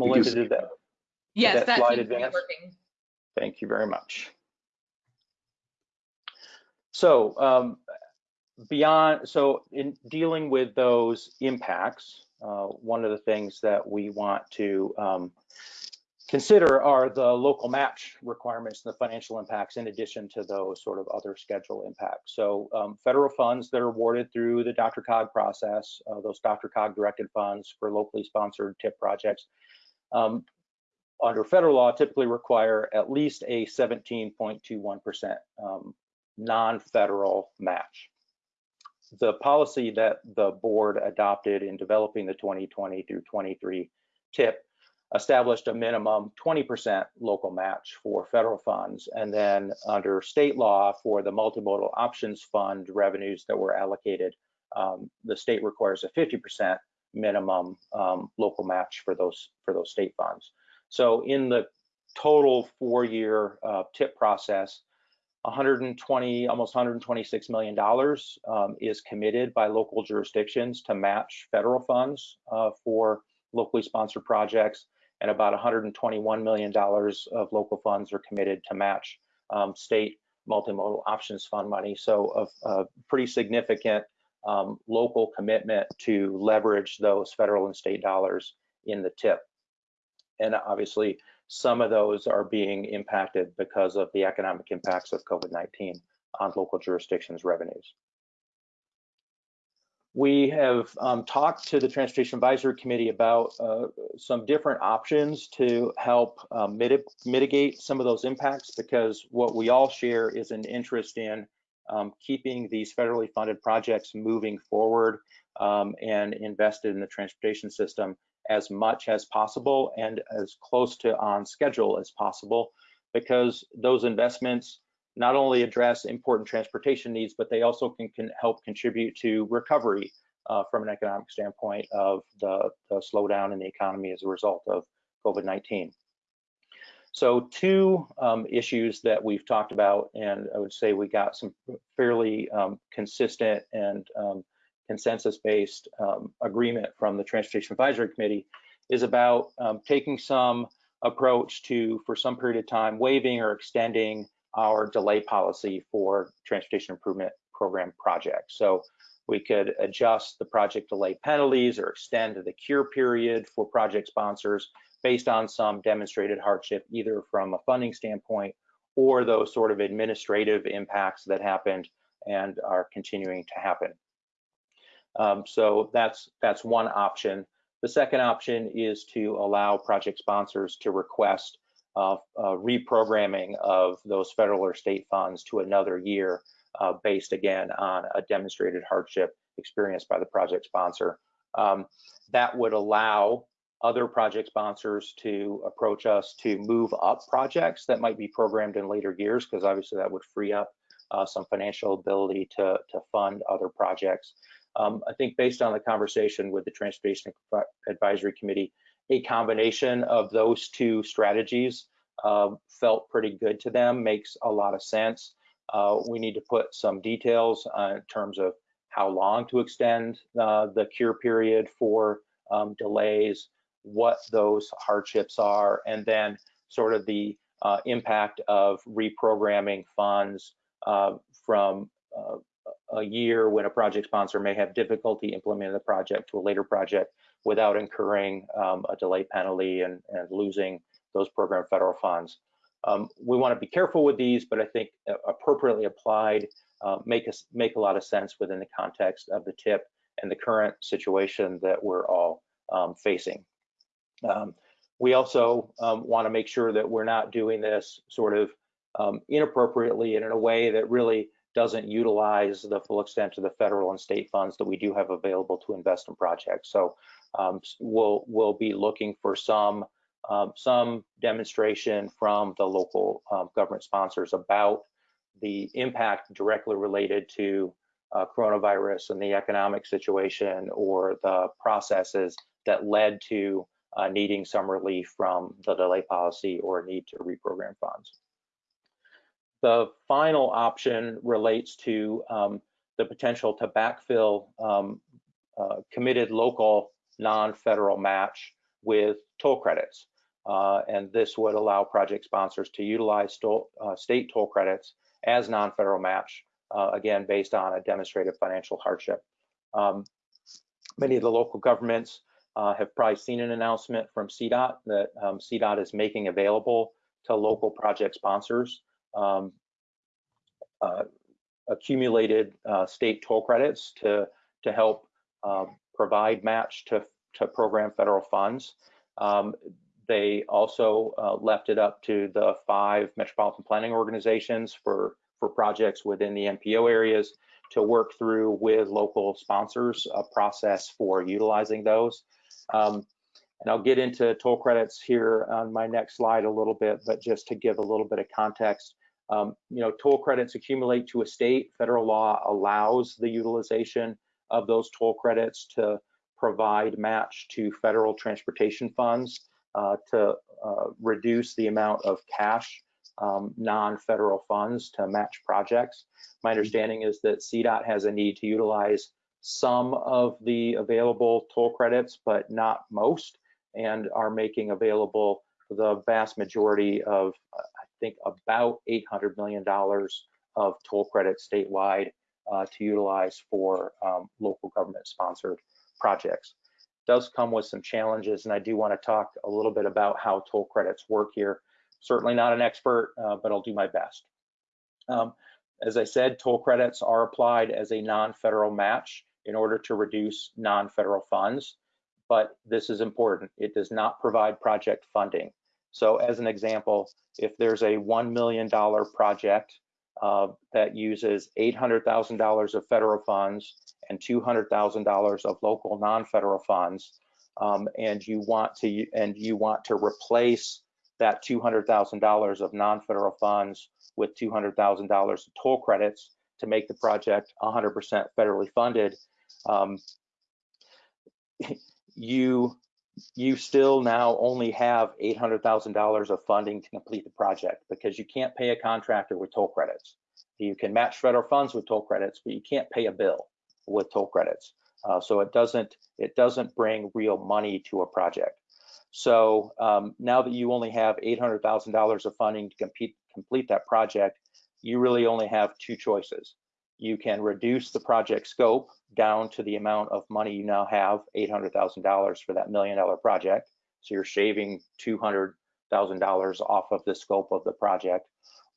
Melinda, see did that? Yes, that that slide seems to be advance? working. Thank you very much. So um, beyond, so in dealing with those impacts, uh, one of the things that we want to um, consider are the local match requirements and the financial impacts in addition to those sort of other schedule impacts. So um, federal funds that are awarded through the Dr. DRCOG process, uh, those DRCOG directed funds for locally sponsored TIP projects, um, under federal law typically require at least a 17.21% um, non-federal match. The policy that the board adopted in developing the 2020 through 23 TIP established a minimum 20% local match for federal funds. And then under state law for the multimodal options fund revenues that were allocated, um, the state requires a 50% minimum um, local match for those for those state funds. So in the total four-year uh, TIP process, 120, almost 126 million dollars um, is committed by local jurisdictions to match federal funds uh, for locally sponsored projects, and about 121 million dollars of local funds are committed to match um, state multimodal options fund money. So a, a pretty significant um, local commitment to leverage those federal and state dollars in the TIP. And obviously, some of those are being impacted because of the economic impacts of COVID-19 on local jurisdictions' revenues. We have um, talked to the Transportation Advisory Committee about uh, some different options to help mitig mitigate some of those impacts because what we all share is an interest in um, keeping these federally funded projects moving forward um, and invested in the transportation system as much as possible and as close to on schedule as possible because those investments not only address important transportation needs, but they also can, can help contribute to recovery uh, from an economic standpoint of the, the slowdown in the economy as a result of COVID-19. So two um, issues that we've talked about, and I would say we got some fairly um, consistent and um, consensus-based um, agreement from the Transportation Advisory Committee is about um, taking some approach to, for some period of time, waiving or extending our delay policy for transportation improvement program projects. So we could adjust the project delay penalties or extend the cure period for project sponsors based on some demonstrated hardship, either from a funding standpoint or those sort of administrative impacts that happened and are continuing to happen. Um, so that's that's one option. The second option is to allow project sponsors to request uh, reprogramming of those federal or state funds to another year uh, based again on a demonstrated hardship experienced by the project sponsor. Um, that would allow other project sponsors to approach us to move up projects that might be programmed in later years, because obviously that would free up uh, some financial ability to, to fund other projects. Um, I think based on the conversation with the Transportation Advisory Committee, a combination of those two strategies uh, felt pretty good to them, makes a lot of sense. Uh, we need to put some details uh, in terms of how long to extend uh, the cure period for um, delays, what those hardships are, and then sort of the uh, impact of reprogramming funds uh, from uh, a year when a project sponsor may have difficulty implementing the project to a later project without incurring um, a delay penalty and, and losing those program federal funds. Um, we want to be careful with these, but I think appropriately applied uh, make us make a lot of sense within the context of the tip and the current situation that we're all um, facing. Um, we also um, want to make sure that we're not doing this sort of um, inappropriately and in a way that really doesn't utilize the full extent of the federal and state funds that we do have available to invest in projects. So um, we'll we'll be looking for some um, some demonstration from the local um, government sponsors about the impact directly related to uh, coronavirus and the economic situation or the processes that led to uh, needing some relief from the delay policy or need to reprogram funds. The final option relates to um, the potential to backfill um, uh, committed local non-federal match with toll credits. Uh, and this would allow project sponsors to utilize uh, state toll credits as non-federal match, uh, again, based on a demonstrated financial hardship. Um, many of the local governments uh, have probably seen an announcement from CDOT that um, CDOT is making available to local project sponsors um, uh, accumulated uh, state toll credits to, to help um, provide match to, to program federal funds. Um, they also uh, left it up to the five metropolitan planning organizations for, for projects within the MPO areas to work through with local sponsors a process for utilizing those. Um, and I'll get into toll credits here on my next slide a little bit, but just to give a little bit of context, um, you know, toll credits accumulate to a state. Federal law allows the utilization of those toll credits to provide match to federal transportation funds uh, to uh, reduce the amount of cash um, non-federal funds to match projects. My understanding is that CDOT has a need to utilize some of the available toll credits, but not most, and are making available the vast majority of, I think, about $800 million of toll credits statewide uh, to utilize for um, local government sponsored projects does come with some challenges, and I do want to talk a little bit about how toll credits work here. Certainly not an expert, uh, but I'll do my best. Um, as I said, toll credits are applied as a non-federal match in order to reduce non-federal funds, but this is important. It does not provide project funding. So as an example, if there's a $1 million project uh, that uses $800,000 of federal funds and $200,000 of local non-federal funds, um, and you want to and you want to replace that $200,000 of non-federal funds with $200,000 of toll credits to make the project 100% federally funded, um, you you still now only have $800,000 of funding to complete the project because you can't pay a contractor with toll credits. You can match federal funds with toll credits, but you can't pay a bill with toll credits. Uh, so it doesn't it doesn't bring real money to a project. So um, now that you only have $800,000 of funding to compete, complete that project, you really only have two choices. You can reduce the project scope down to the amount of money you now have, $800,000 for that million dollar project. So you're shaving $200,000 off of the scope of the project.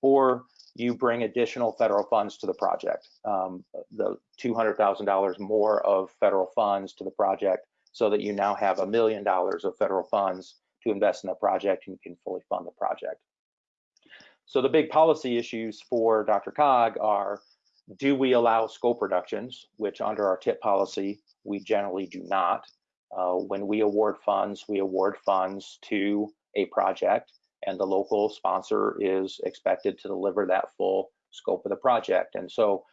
Or you bring additional federal funds to the project, um, the $200,000 more of federal funds to the project so that you now have a million dollars of federal funds to invest in the project and you can fully fund the project. So the big policy issues for DRCOG are, do we allow scope reductions, which under our TIP policy, we generally do not. Uh, when we award funds, we award funds to a project and the local sponsor is expected to deliver that full scope of the project. And so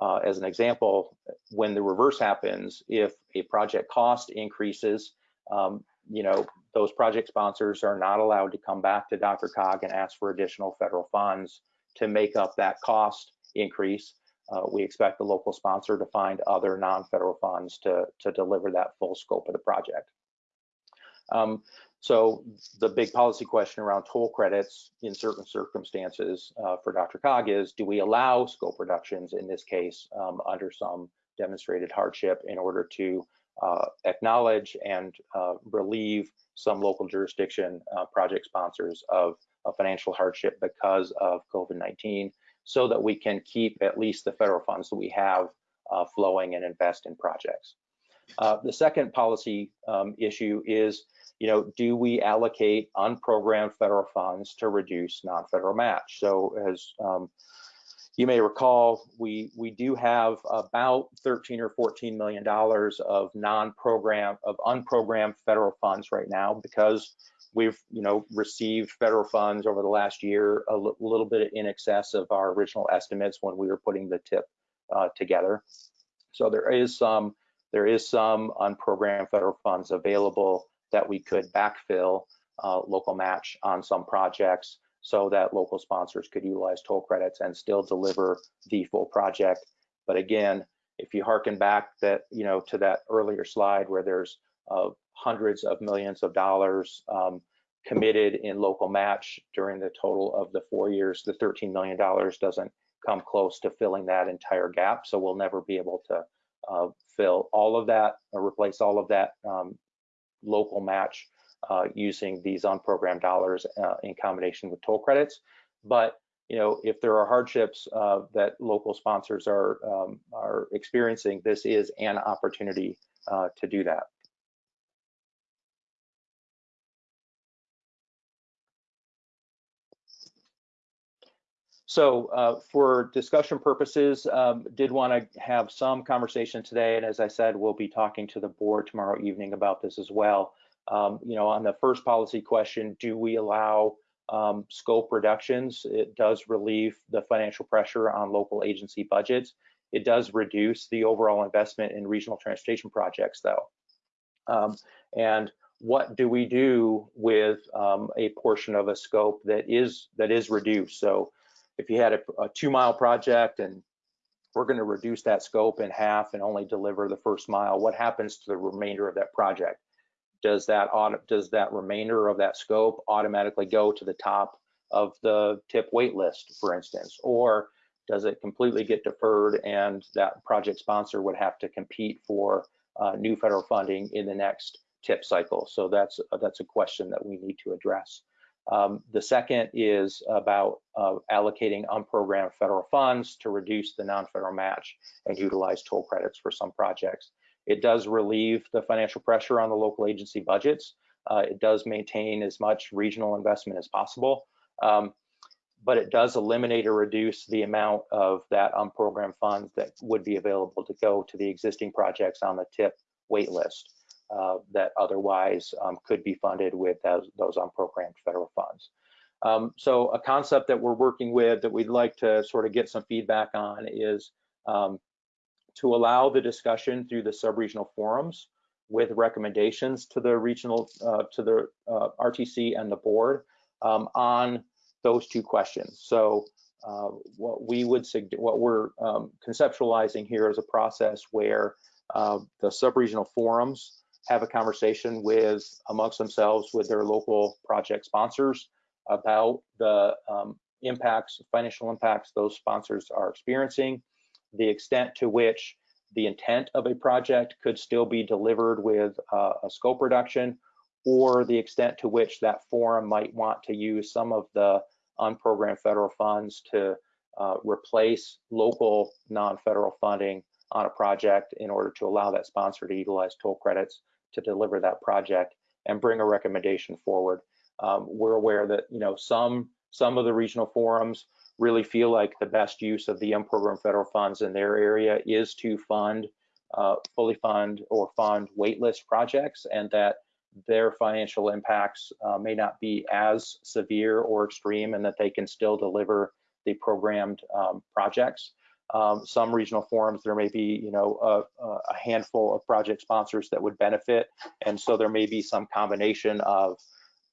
uh, as an example, when the reverse happens, if a project cost increases, um, you know, those project sponsors are not allowed to come back to DRCOG and ask for additional federal funds to make up that cost increase. Uh, we expect the local sponsor to find other non-federal funds to, to deliver that full scope of the project. Um, so the big policy question around toll credits in certain circumstances uh, for DRCOG is, do we allow scope reductions in this case um, under some demonstrated hardship in order to uh, acknowledge and uh, relieve some local jurisdiction uh, project sponsors of a financial hardship because of COVID-19 so that we can keep at least the federal funds that we have uh, flowing and invest in projects. Uh, the second policy um, issue is you know, do we allocate unprogrammed federal funds to reduce non-federal match? So as um, you may recall, we we do have about 13 or 14 million dollars of non-program of unprogrammed federal funds right now because we've you know received federal funds over the last year a little bit in excess of our original estimates when we were putting the tip uh, together. So there is some there is some unprogrammed federal funds available that we could backfill uh, local match on some projects so that local sponsors could utilize toll credits and still deliver the full project. But again, if you harken back that, you know, to that earlier slide where there's uh, hundreds of millions of dollars um, committed in local match during the total of the four years, the $13 million doesn't come close to filling that entire gap. So we'll never be able to uh, fill all of that or replace all of that um, local match uh, using these unprogrammed dollars uh, in combination with toll credits. But you know, if there are hardships uh, that local sponsors are um, are experiencing, this is an opportunity uh, to do that. So uh, for discussion purposes, um, did want to have some conversation today. And as I said, we'll be talking to the board tomorrow evening about this as well. Um, you know, on the first policy question, do we allow um, scope reductions? It does relieve the financial pressure on local agency budgets. It does reduce the overall investment in regional transportation projects though. Um, and what do we do with um, a portion of a scope that is that is reduced? So if you had a, a two mile project and we're going to reduce that scope in half and only deliver the first mile, what happens to the remainder of that project? Does that does that remainder of that scope automatically go to the top of the tip wait list, for instance, or does it completely get deferred and that project sponsor would have to compete for uh, new federal funding in the next tip cycle? So that's that's a question that we need to address. Um, the second is about uh, allocating unprogrammed federal funds to reduce the non-federal match and utilize toll credits for some projects. It does relieve the financial pressure on the local agency budgets. Uh, it does maintain as much regional investment as possible, um, but it does eliminate or reduce the amount of that unprogrammed funds that would be available to go to the existing projects on the TIP wait list uh, that otherwise um, could be funded with those, those unprogrammed federal funds. Um, so a concept that we're working with that we'd like to sort of get some feedback on is um, to allow the discussion through the sub-regional forums with recommendations to the regional, uh, to the uh, RTC and the board um, on those two questions. So uh, what we would, what we're um, conceptualizing here is a process where uh, the sub-regional forums have a conversation with amongst themselves with their local project sponsors about the um, impacts, financial impacts those sponsors are experiencing, the extent to which the intent of a project could still be delivered with uh, a scope reduction, or the extent to which that forum might want to use some of the unprogrammed federal funds to uh, replace local non-federal funding on a project in order to allow that sponsor to utilize toll credits to deliver that project and bring a recommendation forward. Um, we're aware that you know some some of the regional forums really feel like the best use of the unprogrammed federal funds in their area is to fund, uh, fully fund or fund waitlist projects and that their financial impacts uh, may not be as severe or extreme and that they can still deliver the programmed um, projects. Um, some regional forums, there may be, you know, a, a, handful of project sponsors that would benefit. And so there may be some combination of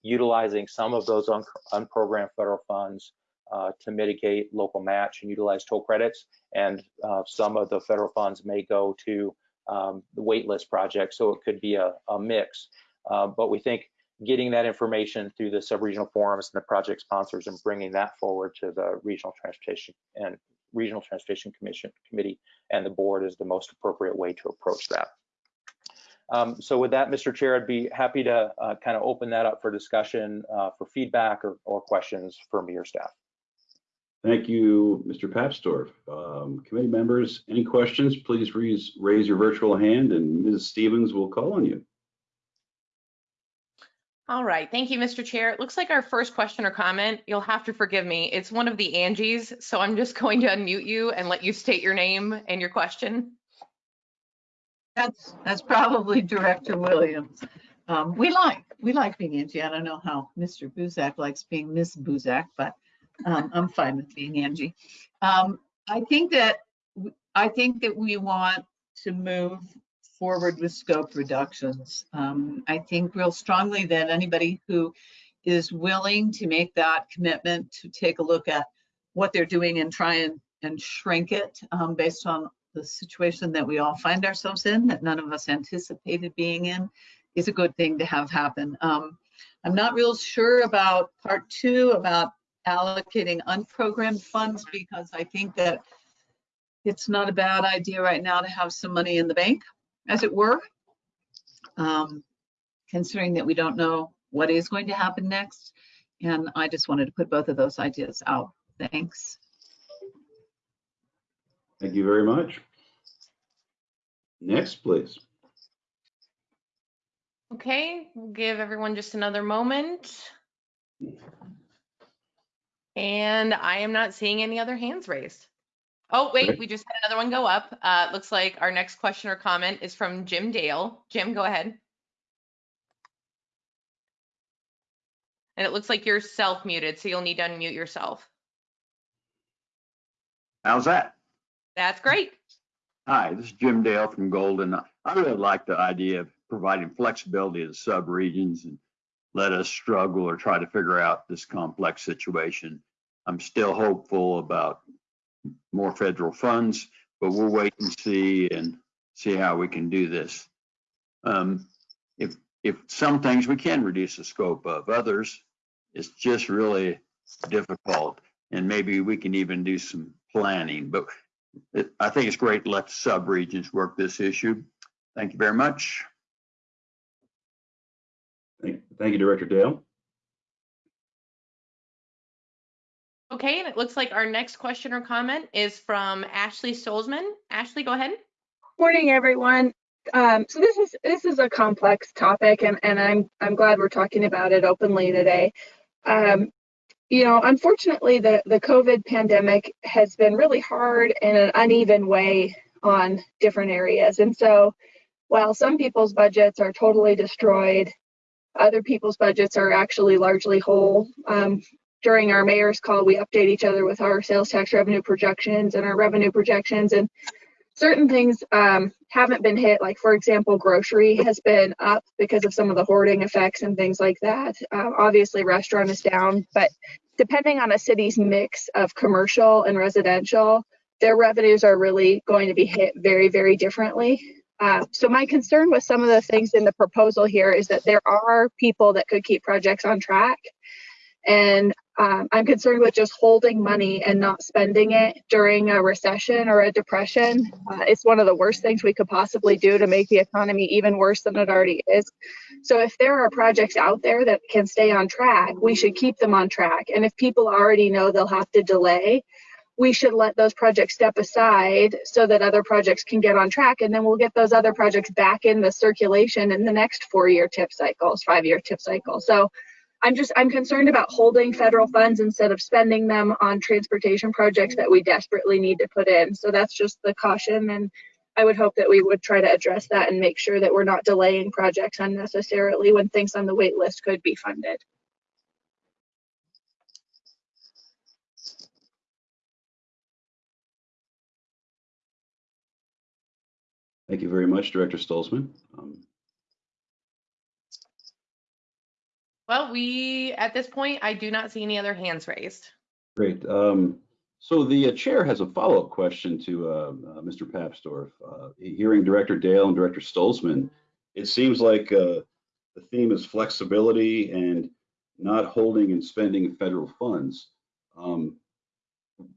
utilizing some of those un unprogrammed federal funds uh, to mitigate local match and utilize toll credits. And uh, some of the federal funds may go to um, the waitlist project. So it could be a, a mix. Uh, but we think getting that information through the sub-regional forums and the project sponsors and bringing that forward to the regional transportation and regional transportation commission committee and the board is the most appropriate way to approach that. Um, so with that, Mr. Chair, I'd be happy to uh, kind of open that up for discussion uh, for feedback or, or, questions for me or staff. Thank you, Mr. Papsdorf. Um, committee members, any questions, please raise, raise your virtual hand and Ms. Stevens will call on you. All right, thank you, Mr. Chair. It looks like our first question or comment, you'll have to forgive me, it's one of the Angies, so I'm just going to unmute you and let you state your name and your question. That's, that's probably Director Williams. Um, we like, we like being Angie. I don't know how Mr. Buzek likes being Miss Buzek, but um, I'm fine with being Angie. Um, I think that, I think that we want to move forward with scope reductions. Um, I think real strongly that anybody who is willing to make that commitment to take a look at what they're doing and try and, and shrink it um, based on the situation that we all find ourselves in, that none of us anticipated being in, is a good thing to have happen. Um, I'm not real sure about part two, about allocating unprogrammed funds, because I think that it's not a bad idea right now to have some money in the bank as it were, um, considering that we don't know what is going to happen next. And I just wanted to put both of those ideas out. Thanks. Thank you very much. Next, please. Okay, we'll give everyone just another moment. And I am not seeing any other hands raised. Oh, wait, we just had another one go up. Uh, looks like our next question or comment is from Jim Dale. Jim, go ahead. And it looks like you're self-muted, so you'll need to unmute yourself. How's that? That's great. Hi, this is Jim Dale from Golden. I really like the idea of providing flexibility to sub-regions and let us struggle or try to figure out this complex situation. I'm still hopeful about more federal funds, but we'll wait and see and see how we can do this. Um, if if some things we can reduce the scope of, others it's just really difficult, and maybe we can even do some planning. But it, I think it's great to let sub-regions work this issue. Thank you very much. Thank, thank you, Director Dale. Okay, and it looks like our next question or comment is from Ashley Stolzmann. Ashley, go ahead. Morning, everyone. Um, so this is this is a complex topic, and and I'm I'm glad we're talking about it openly today. Um, you know, unfortunately, the the COVID pandemic has been really hard in an uneven way on different areas, and so while some people's budgets are totally destroyed, other people's budgets are actually largely whole. Um, during our mayor's call, we update each other with our sales tax revenue projections and our revenue projections. And certain things um, haven't been hit, like, for example, grocery has been up because of some of the hoarding effects and things like that. Uh, obviously, restaurant is down, but depending on a city's mix of commercial and residential, their revenues are really going to be hit very, very differently. Uh, so my concern with some of the things in the proposal here is that there are people that could keep projects on track. And um, I'm concerned with just holding money and not spending it during a recession or a depression. Uh, it's one of the worst things we could possibly do to make the economy even worse than it already is. So if there are projects out there that can stay on track, we should keep them on track. And if people already know they'll have to delay, we should let those projects step aside so that other projects can get on track and then we'll get those other projects back in the circulation in the next four year tip cycles five year tip cycle so i'm just i'm concerned about holding federal funds instead of spending them on transportation projects that we desperately need to put in so that's just the caution and i would hope that we would try to address that and make sure that we're not delaying projects unnecessarily when things on the wait list could be funded Thank you very much, Director Stolzmann. Um, Well, we, at this point, I do not see any other hands raised. Great. Um, So the uh, chair has a follow-up question to uh, uh, Mr. Papsdorf. Hearing Director Dale and Director Stolzmann, it seems like uh, the theme is flexibility and not holding and spending federal funds. Um,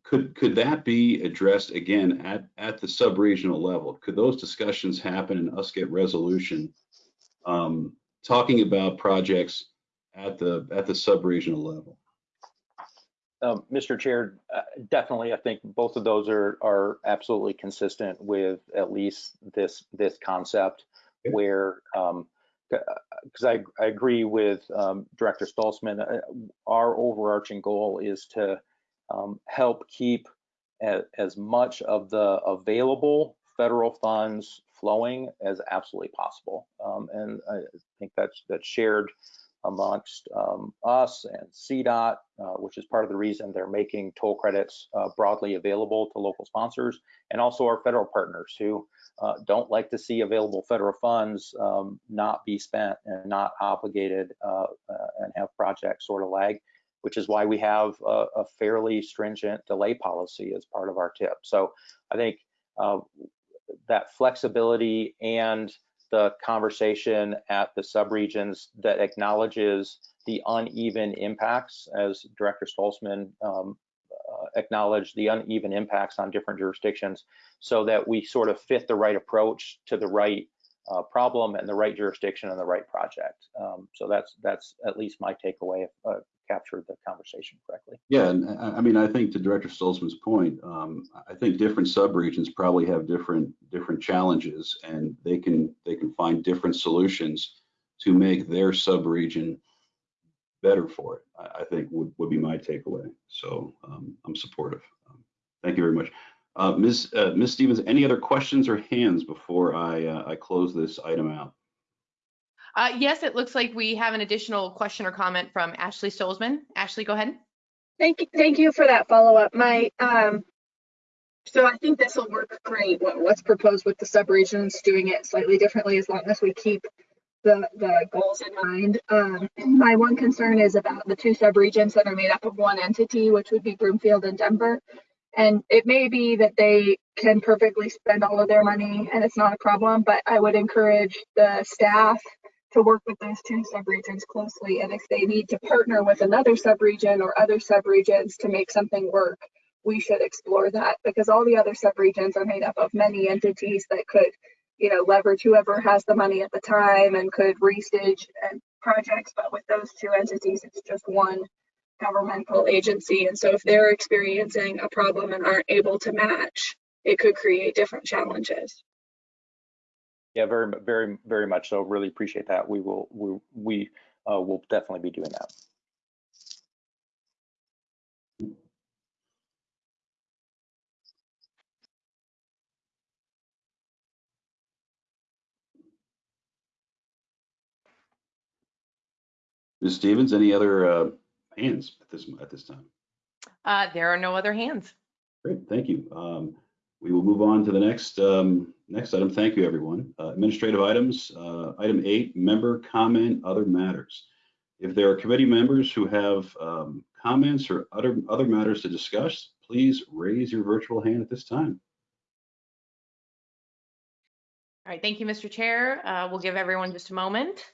Could, could that be addressed again at, at the sub-regional level? Could those discussions happen and us get resolution? um, Talking about projects at the, at the sub-regional level? Um, Mr. Chair, uh, definitely, I think both of those are, are absolutely consistent with at least this, this concept Okay. where, um, because I, I agree with um, Director Stolzmann, uh, our overarching goal is to um, help keep a, as much of the available federal funds flowing as absolutely possible. Um, and I think that's, that's shared amongst um, us and CDOT, uh, which is part of the reason they're making toll credits uh, broadly available to local sponsors, and also our federal partners who uh, don't like to see available federal funds um, not be spent and not obligated uh, uh, and have projects sort of lag, which is why we have a, a fairly stringent delay policy as part of our TIP. So I think uh, that flexibility and the conversation at the subregions that acknowledges the uneven impacts, as Director Stolzmann um, uh, acknowledged the uneven impacts on different jurisdictions, so that we sort of fit the right approach to the right uh, problem and the right jurisdiction and the right project. Um, so that's that's at least my takeaway. Uh, captured the conversation correctly. Yeah, and I, I mean, I think to Director Stolzmann's point, um, I think different subregions probably have different different challenges, and they can they can find different solutions to make their subregion better for it. I, I think would would be my takeaway. So um, I'm supportive. Um, thank you very much, uh, Ms. Uh, Ms. Stevens. Any other questions or hands before I uh, I close this item out? Uh, yes, it looks like we have an additional question or comment from Ashley Stolzmann. Ashley, go ahead. Thank you, thank you for that follow-up. My, um, so I think this will work great. What, what's proposed with the subregions, doing it slightly differently as long as we keep the, the goals in mind. Um, my one concern is about the two subregions that are made up of one entity, which would be Broomfield and Denver. And it may be that they can perfectly spend all of their money and it's not a problem, but I would encourage the staff to work with those two subregions closely. And if they need to partner with another subregion or other subregions to make something work, we should explore that because all the other subregions are made up of many entities that could, you know, leverage whoever has the money at the time and could restage and projects. But with those two entities, it's just one governmental agency. And so if they're experiencing a problem and aren't able to match, it could create different challenges. Yeah, very, very, very much so. Really appreciate that. We will, we, we uh, will definitely be doing that. Ms. Stevens, any other uh, hands at this at this time? Uh, there are no other hands. Great, thank you. Um, we will move on to the next um, next item. Thank you, everyone. Uh, administrative items. Uh, item eight: member comment, other matters. If there are committee members who have um, comments or other other matters to discuss, please raise your virtual hand at this time. All right, thank you, Mr. Chair. Uh, We'll give everyone just a moment.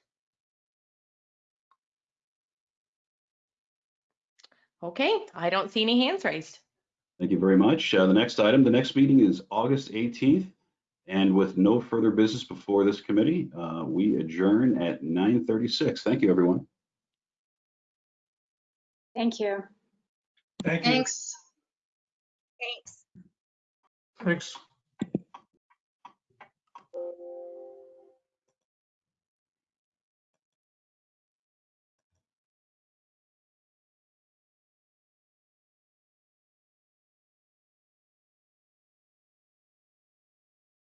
Okay, I don't see any hands raised. Thank you very much. Uh, The next item, the next meeting is August 18th. And with no further business before this committee, uh, we adjourn at 9:36. Thank you, everyone. Thank you. Thank you. Thanks. Thanks. Thanks.